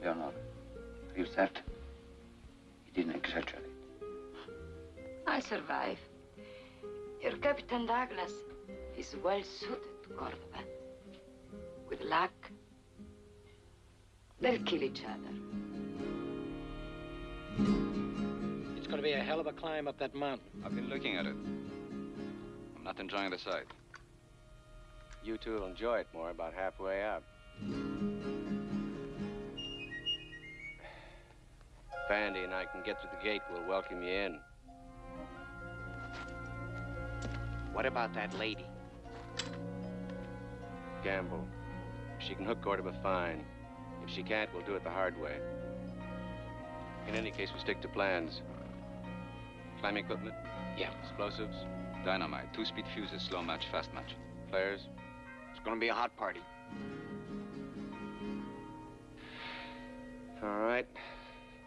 [SPEAKER 18] Leonora, are not. you certain? He didn't exaggerate.
[SPEAKER 26] I survive. Your Captain Douglas is well suited to Cordoba. With luck, they'll kill each other.
[SPEAKER 20] It's going to be a hell of a climb up that mountain.
[SPEAKER 24] I've been looking at it. I'm not enjoying the sight.
[SPEAKER 7] You two will enjoy it more about halfway up. If Andy and I can get to the gate, we'll welcome you in.
[SPEAKER 6] What about that lady?
[SPEAKER 7] Gamble. If she can hook Cordoba, fine. If she can't, we'll do it the hard way. In any case, we stick to plans. Climbing equipment?
[SPEAKER 6] Yeah.
[SPEAKER 7] Explosives?
[SPEAKER 24] Dynamite, two-speed fuses, slow match, fast match.
[SPEAKER 7] Flares?
[SPEAKER 4] It's going to be a hot party.
[SPEAKER 7] All right.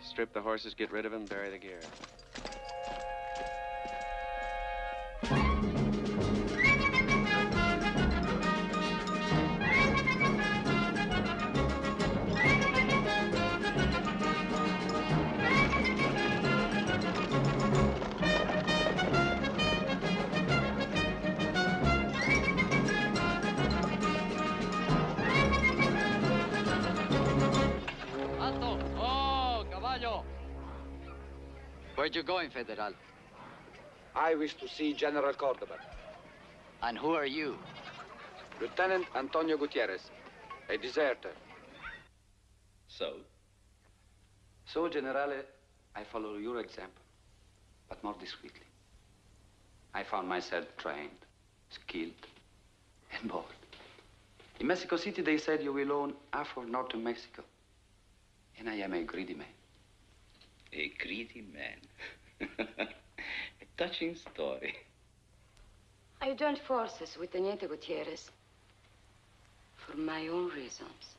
[SPEAKER 7] Strip the horses, get rid of them, bury the gear.
[SPEAKER 18] Where are you going, Federal? I wish to see General Cordoba.
[SPEAKER 5] And who are you?
[SPEAKER 18] Lieutenant Antonio Gutierrez, a deserter.
[SPEAKER 10] So?
[SPEAKER 18] So, Generale, I follow your example, but more discreetly. I found myself trained, skilled, and bold. In Mexico City, they said you will own half of northern Mexico. And I am a greedy man.
[SPEAKER 10] A greedy man. <laughs> a touching story.
[SPEAKER 26] I joined forces with Teniente Gutierrez for my own reasons.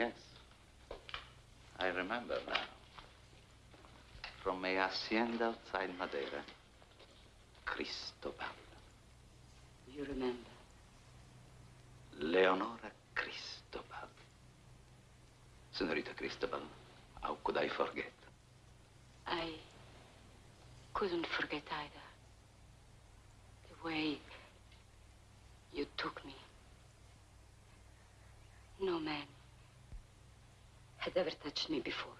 [SPEAKER 10] Yes. I remember now. From a hacienda outside Madeira. Cristobal.
[SPEAKER 26] You remember?
[SPEAKER 10] Leonora Cristobal. Senorita Cristobal, how could I forget?
[SPEAKER 26] I couldn't forget either. The way you took me. No man had ever touched me before.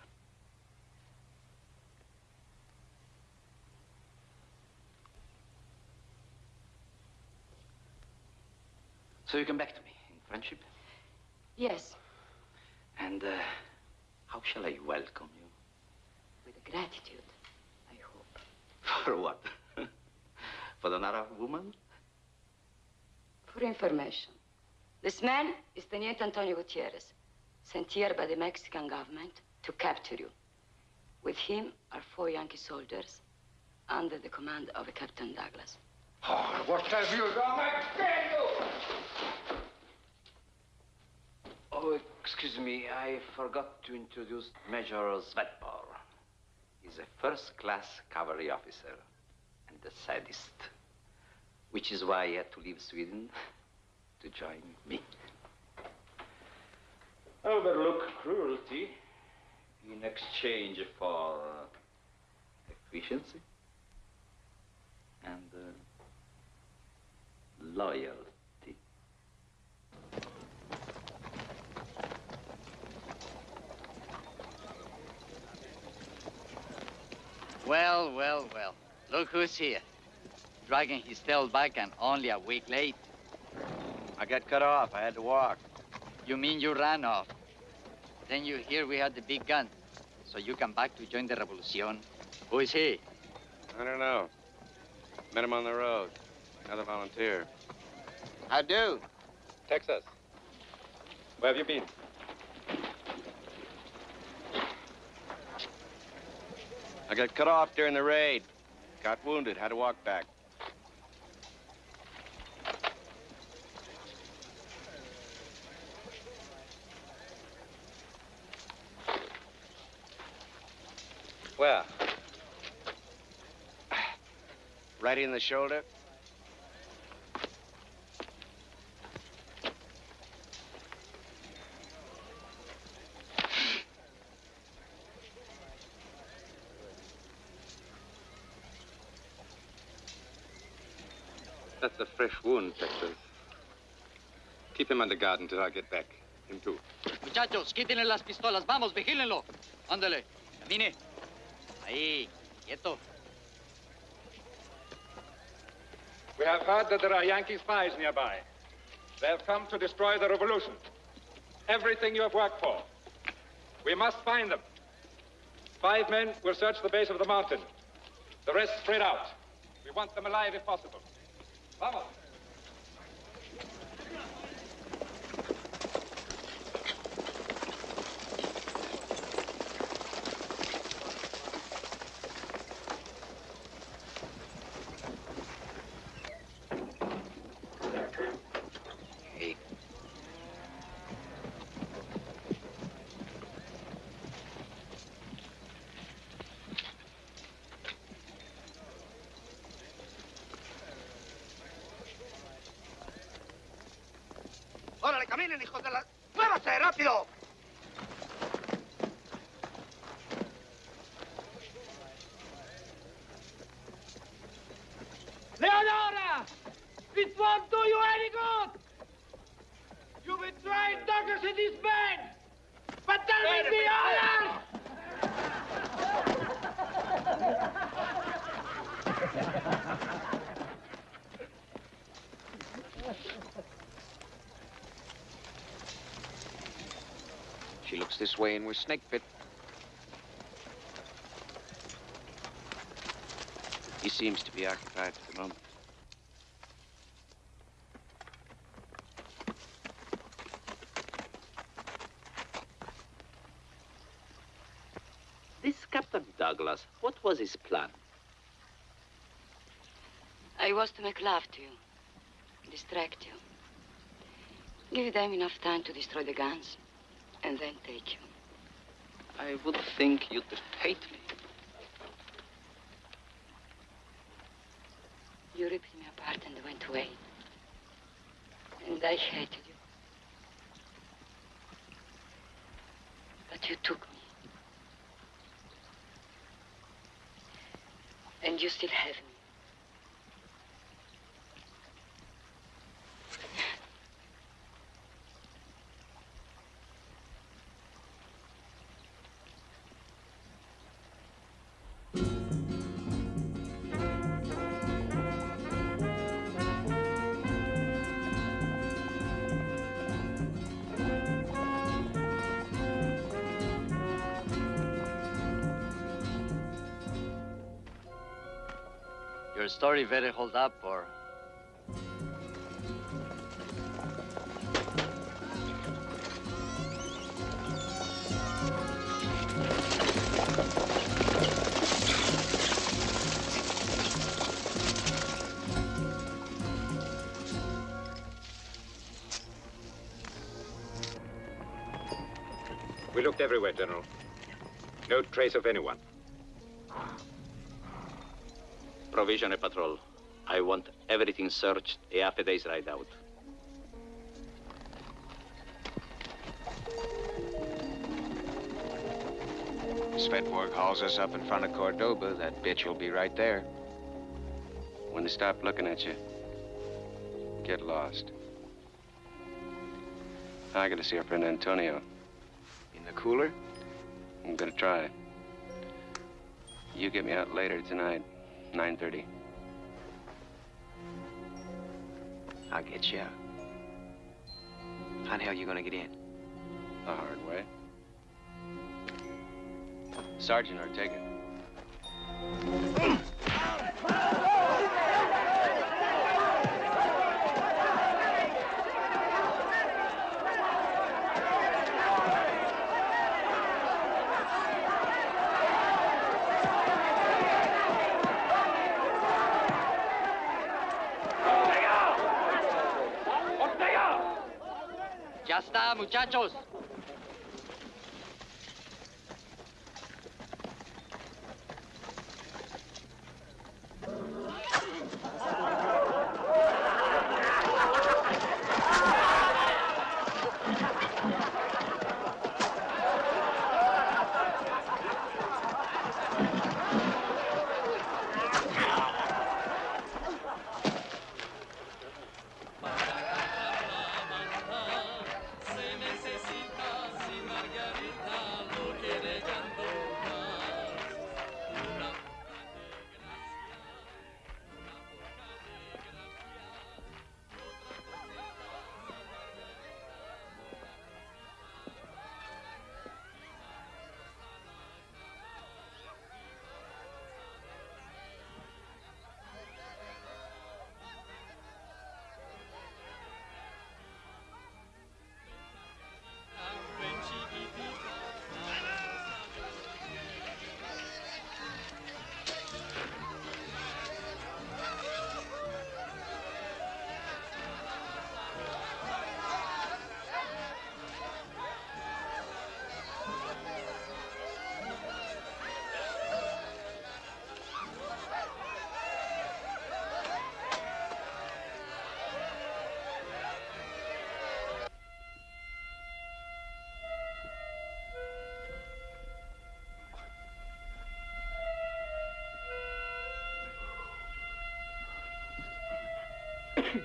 [SPEAKER 10] So you come back to me in friendship?
[SPEAKER 26] Yes,
[SPEAKER 10] And uh, how shall I welcome you?
[SPEAKER 26] with gratitude, I hope.
[SPEAKER 10] For what? <laughs> For another woman?
[SPEAKER 26] For information, this man is Teniente Antonio Gutierrez, sent here by the Mexican government to capture you. With him are four Yankee soldiers under the command of Captain Douglas.
[SPEAKER 29] Oh, what have you done again, you?
[SPEAKER 10] Oh, excuse me, I forgot to introduce Major Svetbor. He's a first-class cavalry officer and a sadist, which is why he had to leave Sweden <laughs> to join me. Overlook cruelty in exchange for efficiency and uh, loyalty.
[SPEAKER 30] Well, well, well. Look who's here. Dragging his tail back and only a week late.
[SPEAKER 7] I got cut off. I had to walk.
[SPEAKER 30] You mean you ran off? Then you hear we had the big gun. So you come back to join the revolution. Who is he?
[SPEAKER 7] I don't know. Met him on the road. Another volunteer.
[SPEAKER 30] I do.
[SPEAKER 11] Texas. Where have you been?
[SPEAKER 7] I got cut off during the raid. Got wounded. Had to walk back.
[SPEAKER 11] Where?
[SPEAKER 7] Right in the shoulder.
[SPEAKER 11] That's a fresh wound, Texas. Keep him under guard until I get back. Him too.
[SPEAKER 30] Muchachos, quítenle las pistolas. Vamos, vigílenlo. Ándale. Camine. Ahí. Quieto.
[SPEAKER 31] We have heard that there are Yankee spies nearby. They have come to destroy the revolution. Everything you have worked for. We must find them. Five men will search the base of the mountain. The rest spread out. We want them alive if possible. Vamos.
[SPEAKER 10] Hey.
[SPEAKER 32] ¡Órale, caminen, hijos de la... ¡Muévase, rápido!
[SPEAKER 20] Leonora! It won't do you any good! You betrayed Douglas and his men! But there will be others!
[SPEAKER 4] She looks this way and we're snake bit.
[SPEAKER 7] He seems to be occupied for the moment.
[SPEAKER 10] This Captain Douglas, what was his plan?
[SPEAKER 26] I was to make love to you, distract you, give them enough time to destroy the guns, and then take you.
[SPEAKER 10] I would think you'd hate me.
[SPEAKER 26] You ripped me apart and went away. And I hated you. But you took me. And you still have me.
[SPEAKER 30] Story very hold up, or
[SPEAKER 9] We looked everywhere, General. No trace of anyone.
[SPEAKER 10] Provisional eh, patrol. I want everything searched a half a day's ride out.
[SPEAKER 4] Svetborg hauls us up in front of Cordoba. That bitch will be right there.
[SPEAKER 7] When they stop looking at you, get lost. I gotta see our friend Antonio.
[SPEAKER 4] In the cooler?
[SPEAKER 7] I'm gonna try. You get me out later tonight, 9.30.
[SPEAKER 4] I'll get you out. How the hell are you gonna get in?
[SPEAKER 7] The hard way. Sergeant Ortega.
[SPEAKER 30] Muchachos.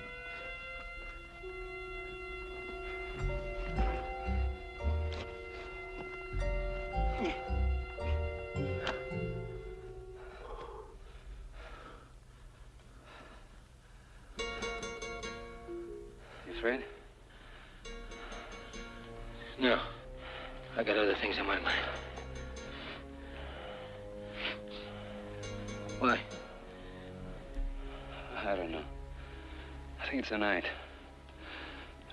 [SPEAKER 25] <coughs> I
[SPEAKER 7] think it's the night.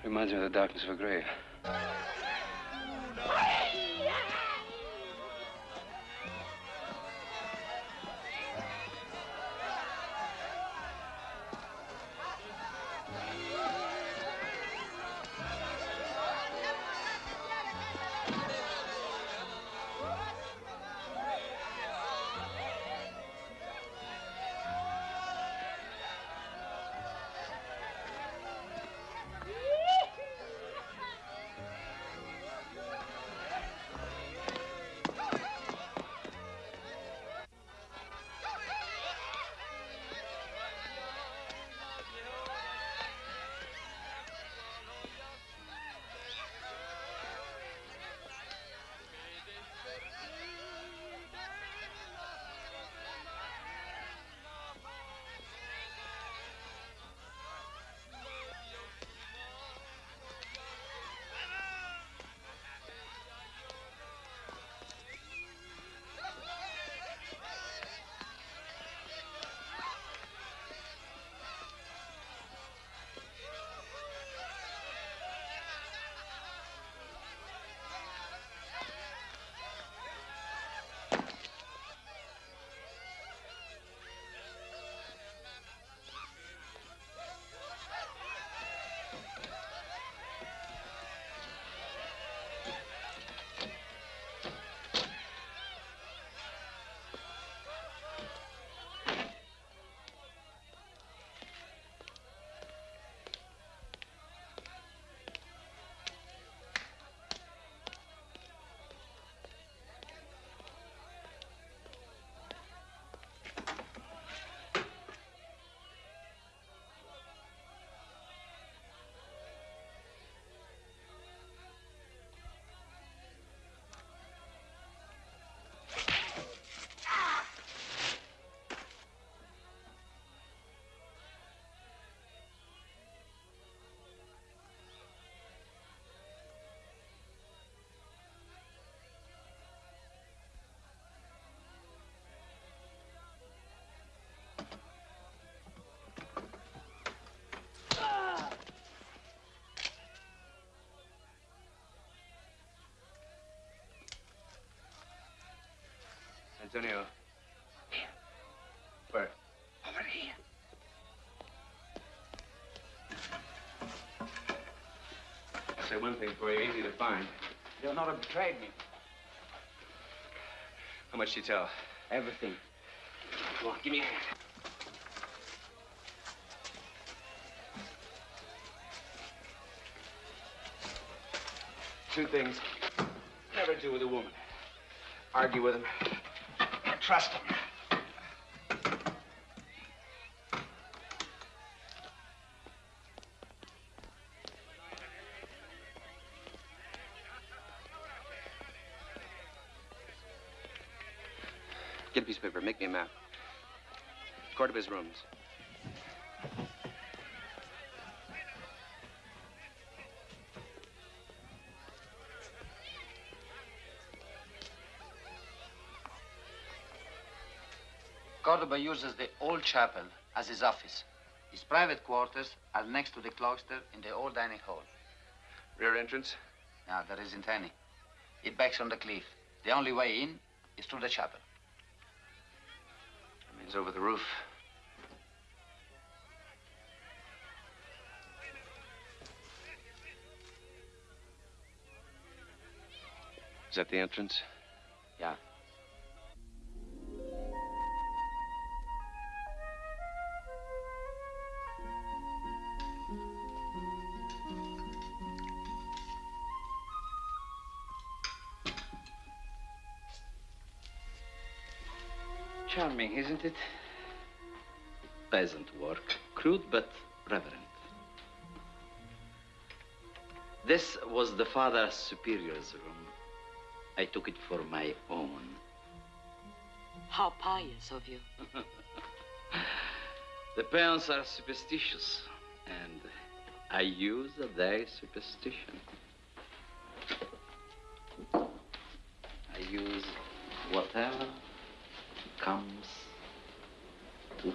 [SPEAKER 7] reminds me of the darkness of a grave. Antonio. Where?
[SPEAKER 18] Over here.
[SPEAKER 7] I'll say one thing for you, easy to find.
[SPEAKER 18] Leonora betrayed me.
[SPEAKER 7] How much did you tell?
[SPEAKER 18] Everything.
[SPEAKER 7] Come on, give me a hand. Two things. Never do with a woman. Argue with him. Trust him.
[SPEAKER 33] Get a piece of paper. Make me a map. Cordoba's rooms.
[SPEAKER 18] Cordoba uses the old chapel as his office. His private quarters are next to the cloister in the old dining hall.
[SPEAKER 7] Rear entrance?
[SPEAKER 18] No, there isn't any. It backs on the cliff. The only way in is through the chapel.
[SPEAKER 7] That means over the roof.
[SPEAKER 33] Is that the entrance?
[SPEAKER 18] Yeah.
[SPEAKER 34] Isn't it? Peasant work. Crude but reverent. This was the Father Superior's room. I took it for my own.
[SPEAKER 26] How pious of you. <laughs>
[SPEAKER 34] The parents are superstitious, and I use their superstition. I use whatever comes to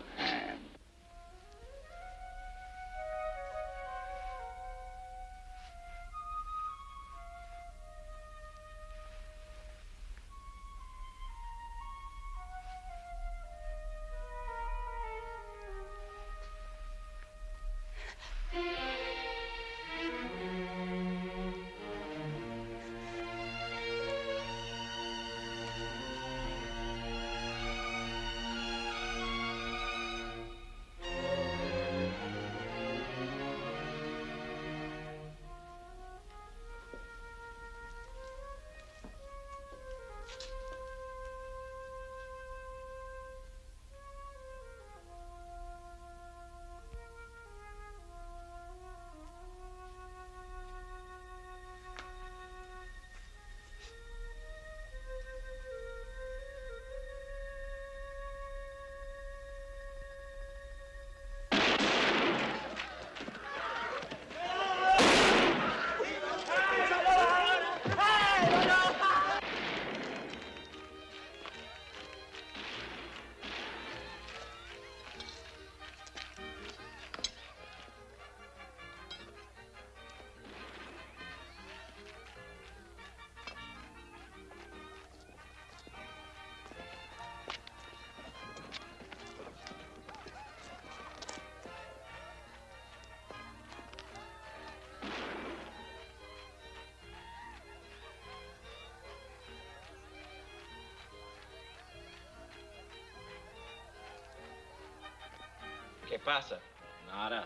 [SPEAKER 35] pasa? Nada.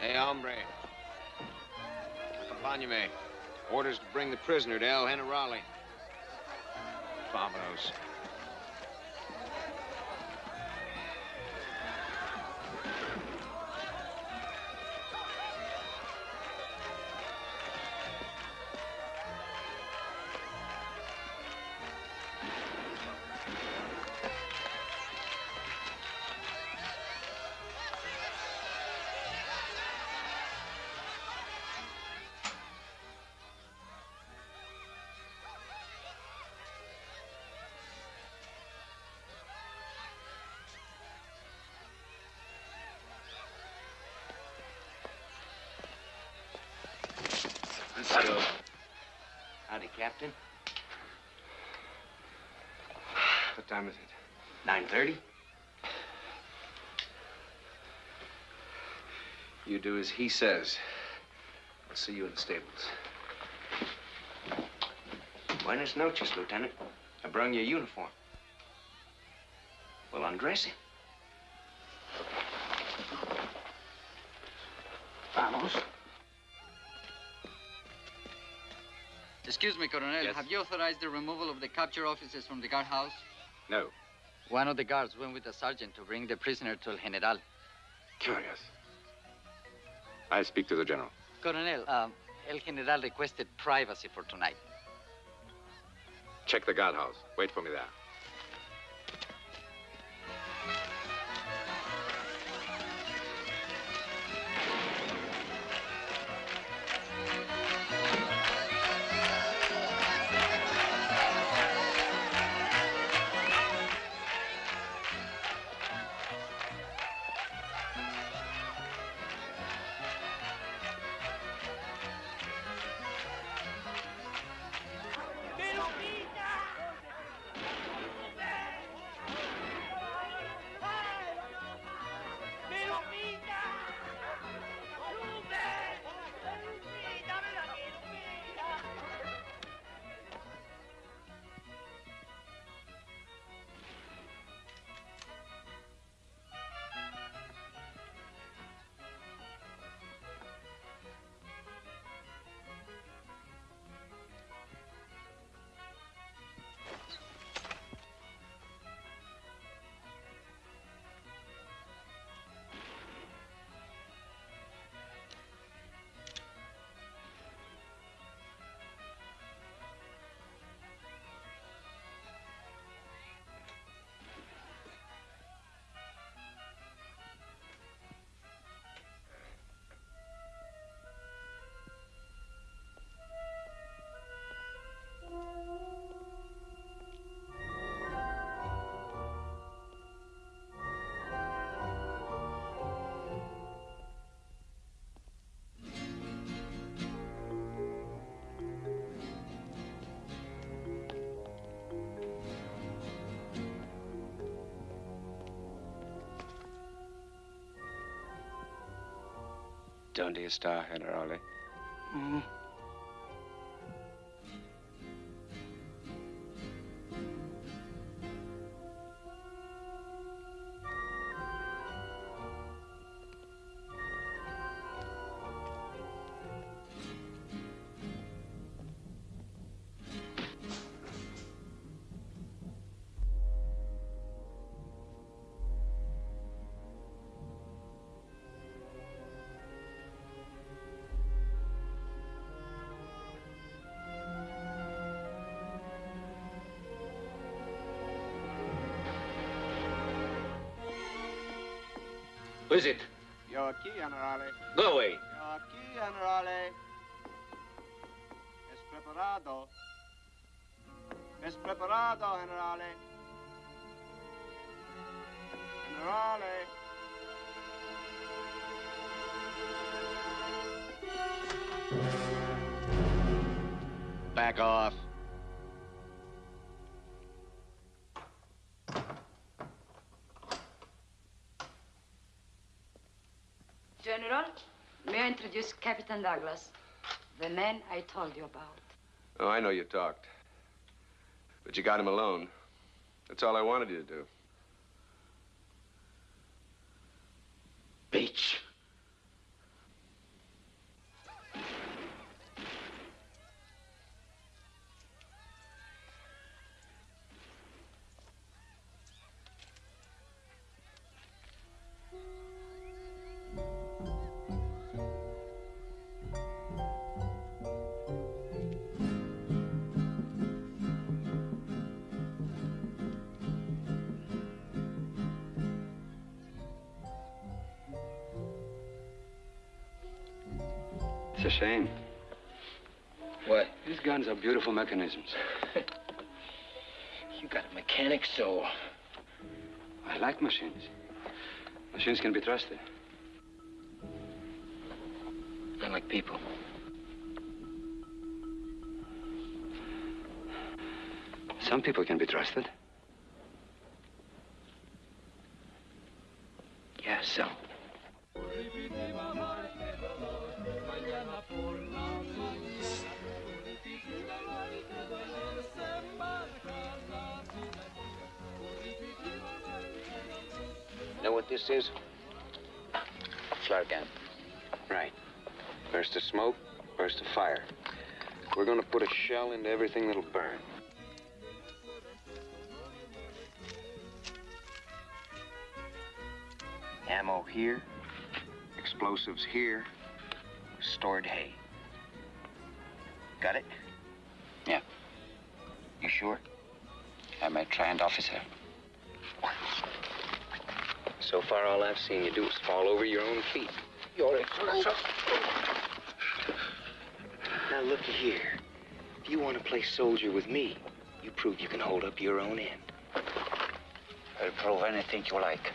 [SPEAKER 4] Hey, hombre. Acompáñame. Orders to bring the prisoner to El Generale. Vamonos.
[SPEAKER 6] Captain.
[SPEAKER 7] What time is it?
[SPEAKER 6] 9.30?
[SPEAKER 7] You do as he says. I'll see you in the stables.
[SPEAKER 6] Buenas noches, Lieutenant. I brung you a uniform. Well, undress him.
[SPEAKER 30] Excuse me, Colonel. Have you authorized the removal of the capture officers from the guardhouse?
[SPEAKER 11] No.
[SPEAKER 30] One of the guards went with the sergeant to bring the prisoner to El General.
[SPEAKER 11] Curious. I speak to the general.
[SPEAKER 30] Colonel, um, El General requested privacy for tonight.
[SPEAKER 11] Check the guardhouse. Wait for me there. ¿Dónde está, generale?
[SPEAKER 30] Mm.
[SPEAKER 4] Yo aquí, generale.
[SPEAKER 10] Go away.
[SPEAKER 4] Yo aquí, generale. Es preparado. Es preparado, generale. Generale.
[SPEAKER 30] Back off.
[SPEAKER 26] Captain Douglas, the man I told you about.
[SPEAKER 7] Oh, I know you talked. But you got him alone. That's all I wanted you to do.
[SPEAKER 21] beautiful mechanisms. <laughs>
[SPEAKER 10] you got a mechanic soul.
[SPEAKER 21] I like machines. Machines can be trusted.
[SPEAKER 10] I like people.
[SPEAKER 21] Some people can be trusted.
[SPEAKER 6] This is?
[SPEAKER 18] Flare gun.
[SPEAKER 6] Right. Burst of smoke, burst of fire. We're gonna put a shell into everything that'll burn. Ammo here, explosives here, stored hay. Got it?
[SPEAKER 18] Yeah.
[SPEAKER 6] You sure?
[SPEAKER 18] I'm a trained officer.
[SPEAKER 6] So far, all I've seen you do is fall over your own feet. You're a Now, looky here. If you want to play soldier with me, you prove you can hold up your own end.
[SPEAKER 18] I'll prove anything you like.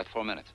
[SPEAKER 21] Got four minutes.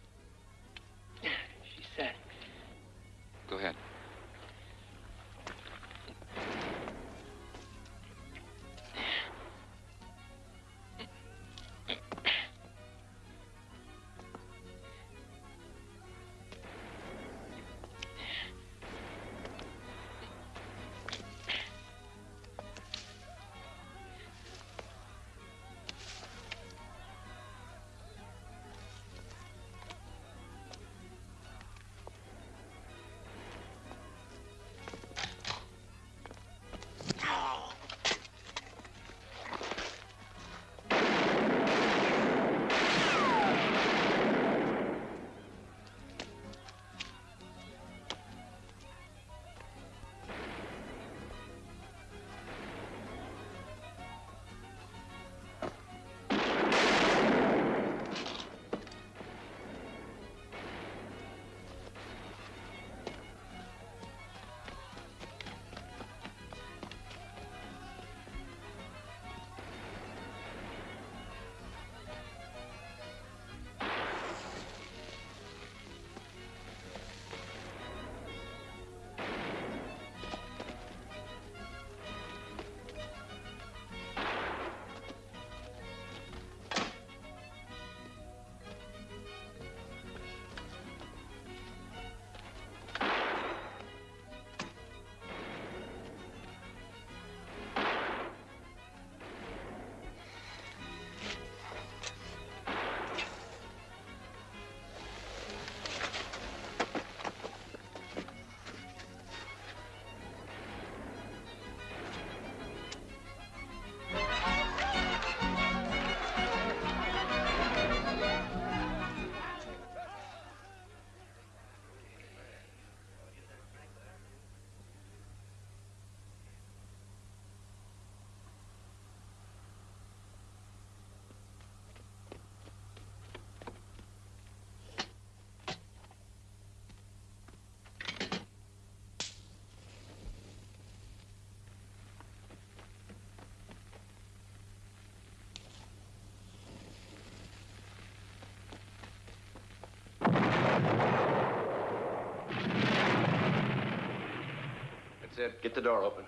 [SPEAKER 7] Get the door open.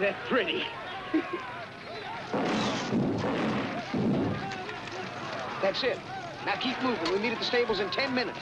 [SPEAKER 4] That pretty? That's it. Now keep moving. We meet at the stables in ten minutes.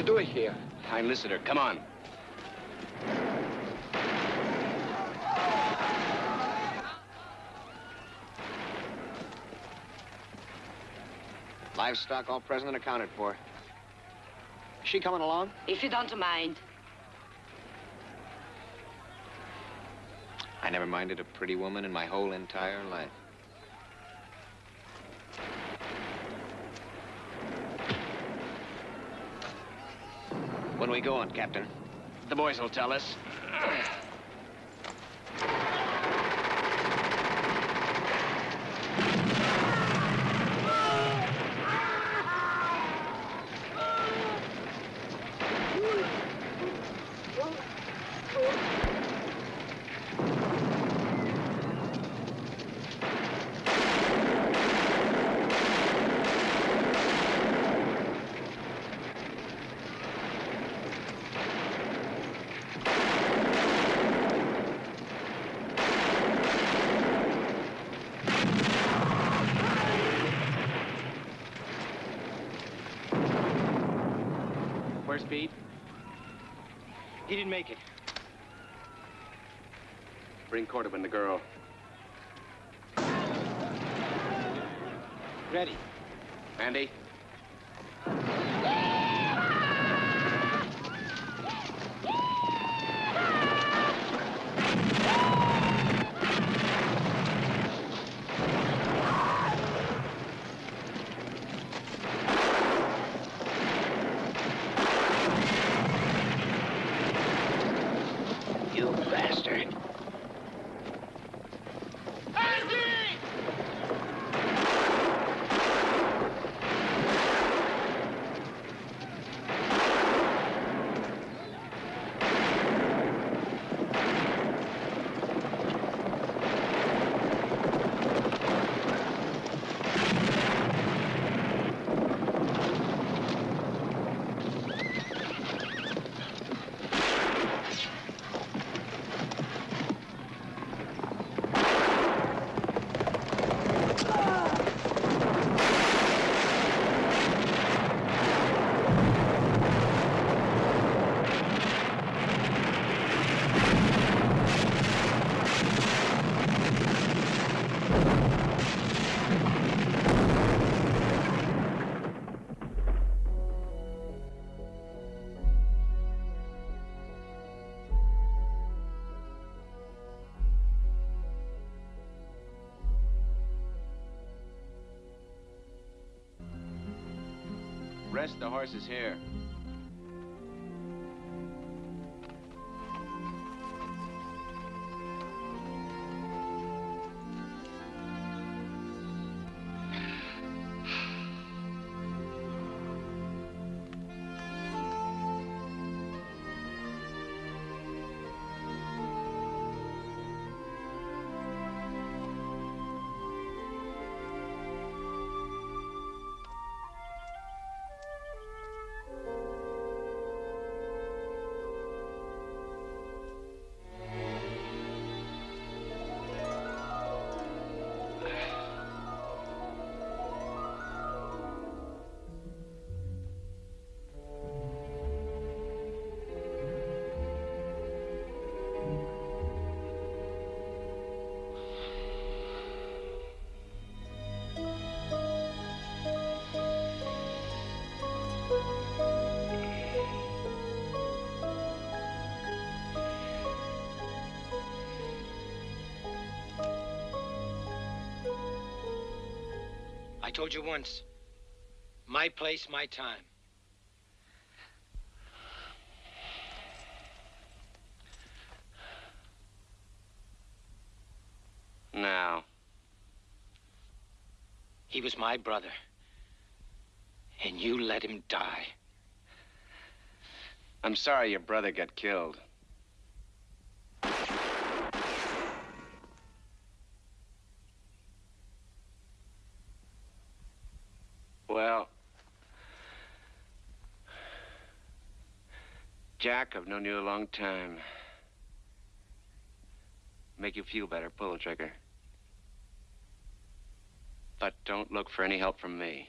[SPEAKER 3] What does she do here?
[SPEAKER 7] I enlisted her. Come on.
[SPEAKER 4] Livestock all present and accounted for. Is she coming along?
[SPEAKER 26] If you don't mind.
[SPEAKER 6] I never minded a pretty woman in my whole entire life. We going, Captain?
[SPEAKER 7] The boys will tell us. Where's Pete?
[SPEAKER 20] He didn't make it.
[SPEAKER 7] And the girl. Rest the horses here.
[SPEAKER 20] I told you once. My place, my time.
[SPEAKER 7] Now.
[SPEAKER 20] He was my brother. And you let him die.
[SPEAKER 7] I'm sorry your brother got killed. Well, I've known you a long time. Make you feel better, pull the trigger. But don't look for any help from me.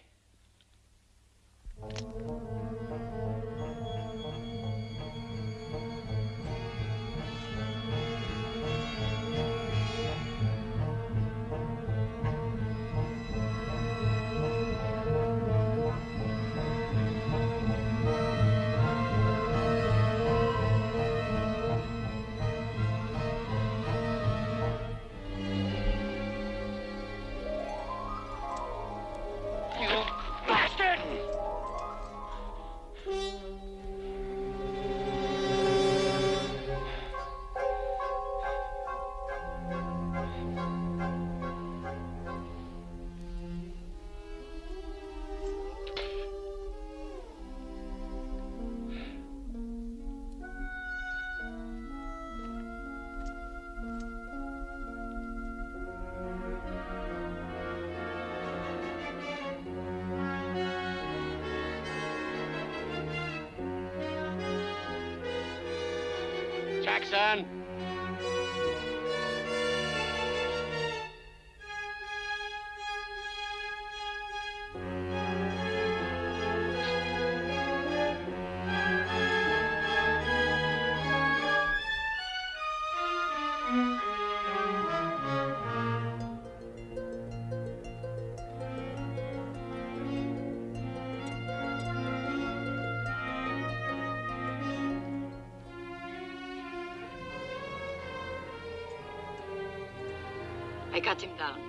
[SPEAKER 26] Cut him down.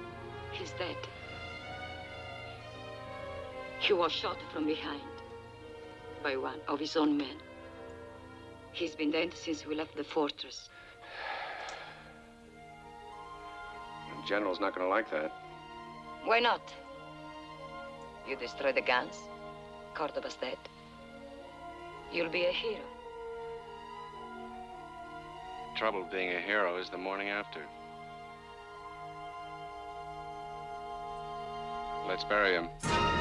[SPEAKER 26] He's dead. He was shot from behind by one of his own men. He's been dead since we left the fortress.
[SPEAKER 7] The general's not going to like that.
[SPEAKER 26] Why not? You destroy the guns, Cordoba's dead. You'll be a hero.
[SPEAKER 7] The Trouble being a hero is the morning after. Let's bury him.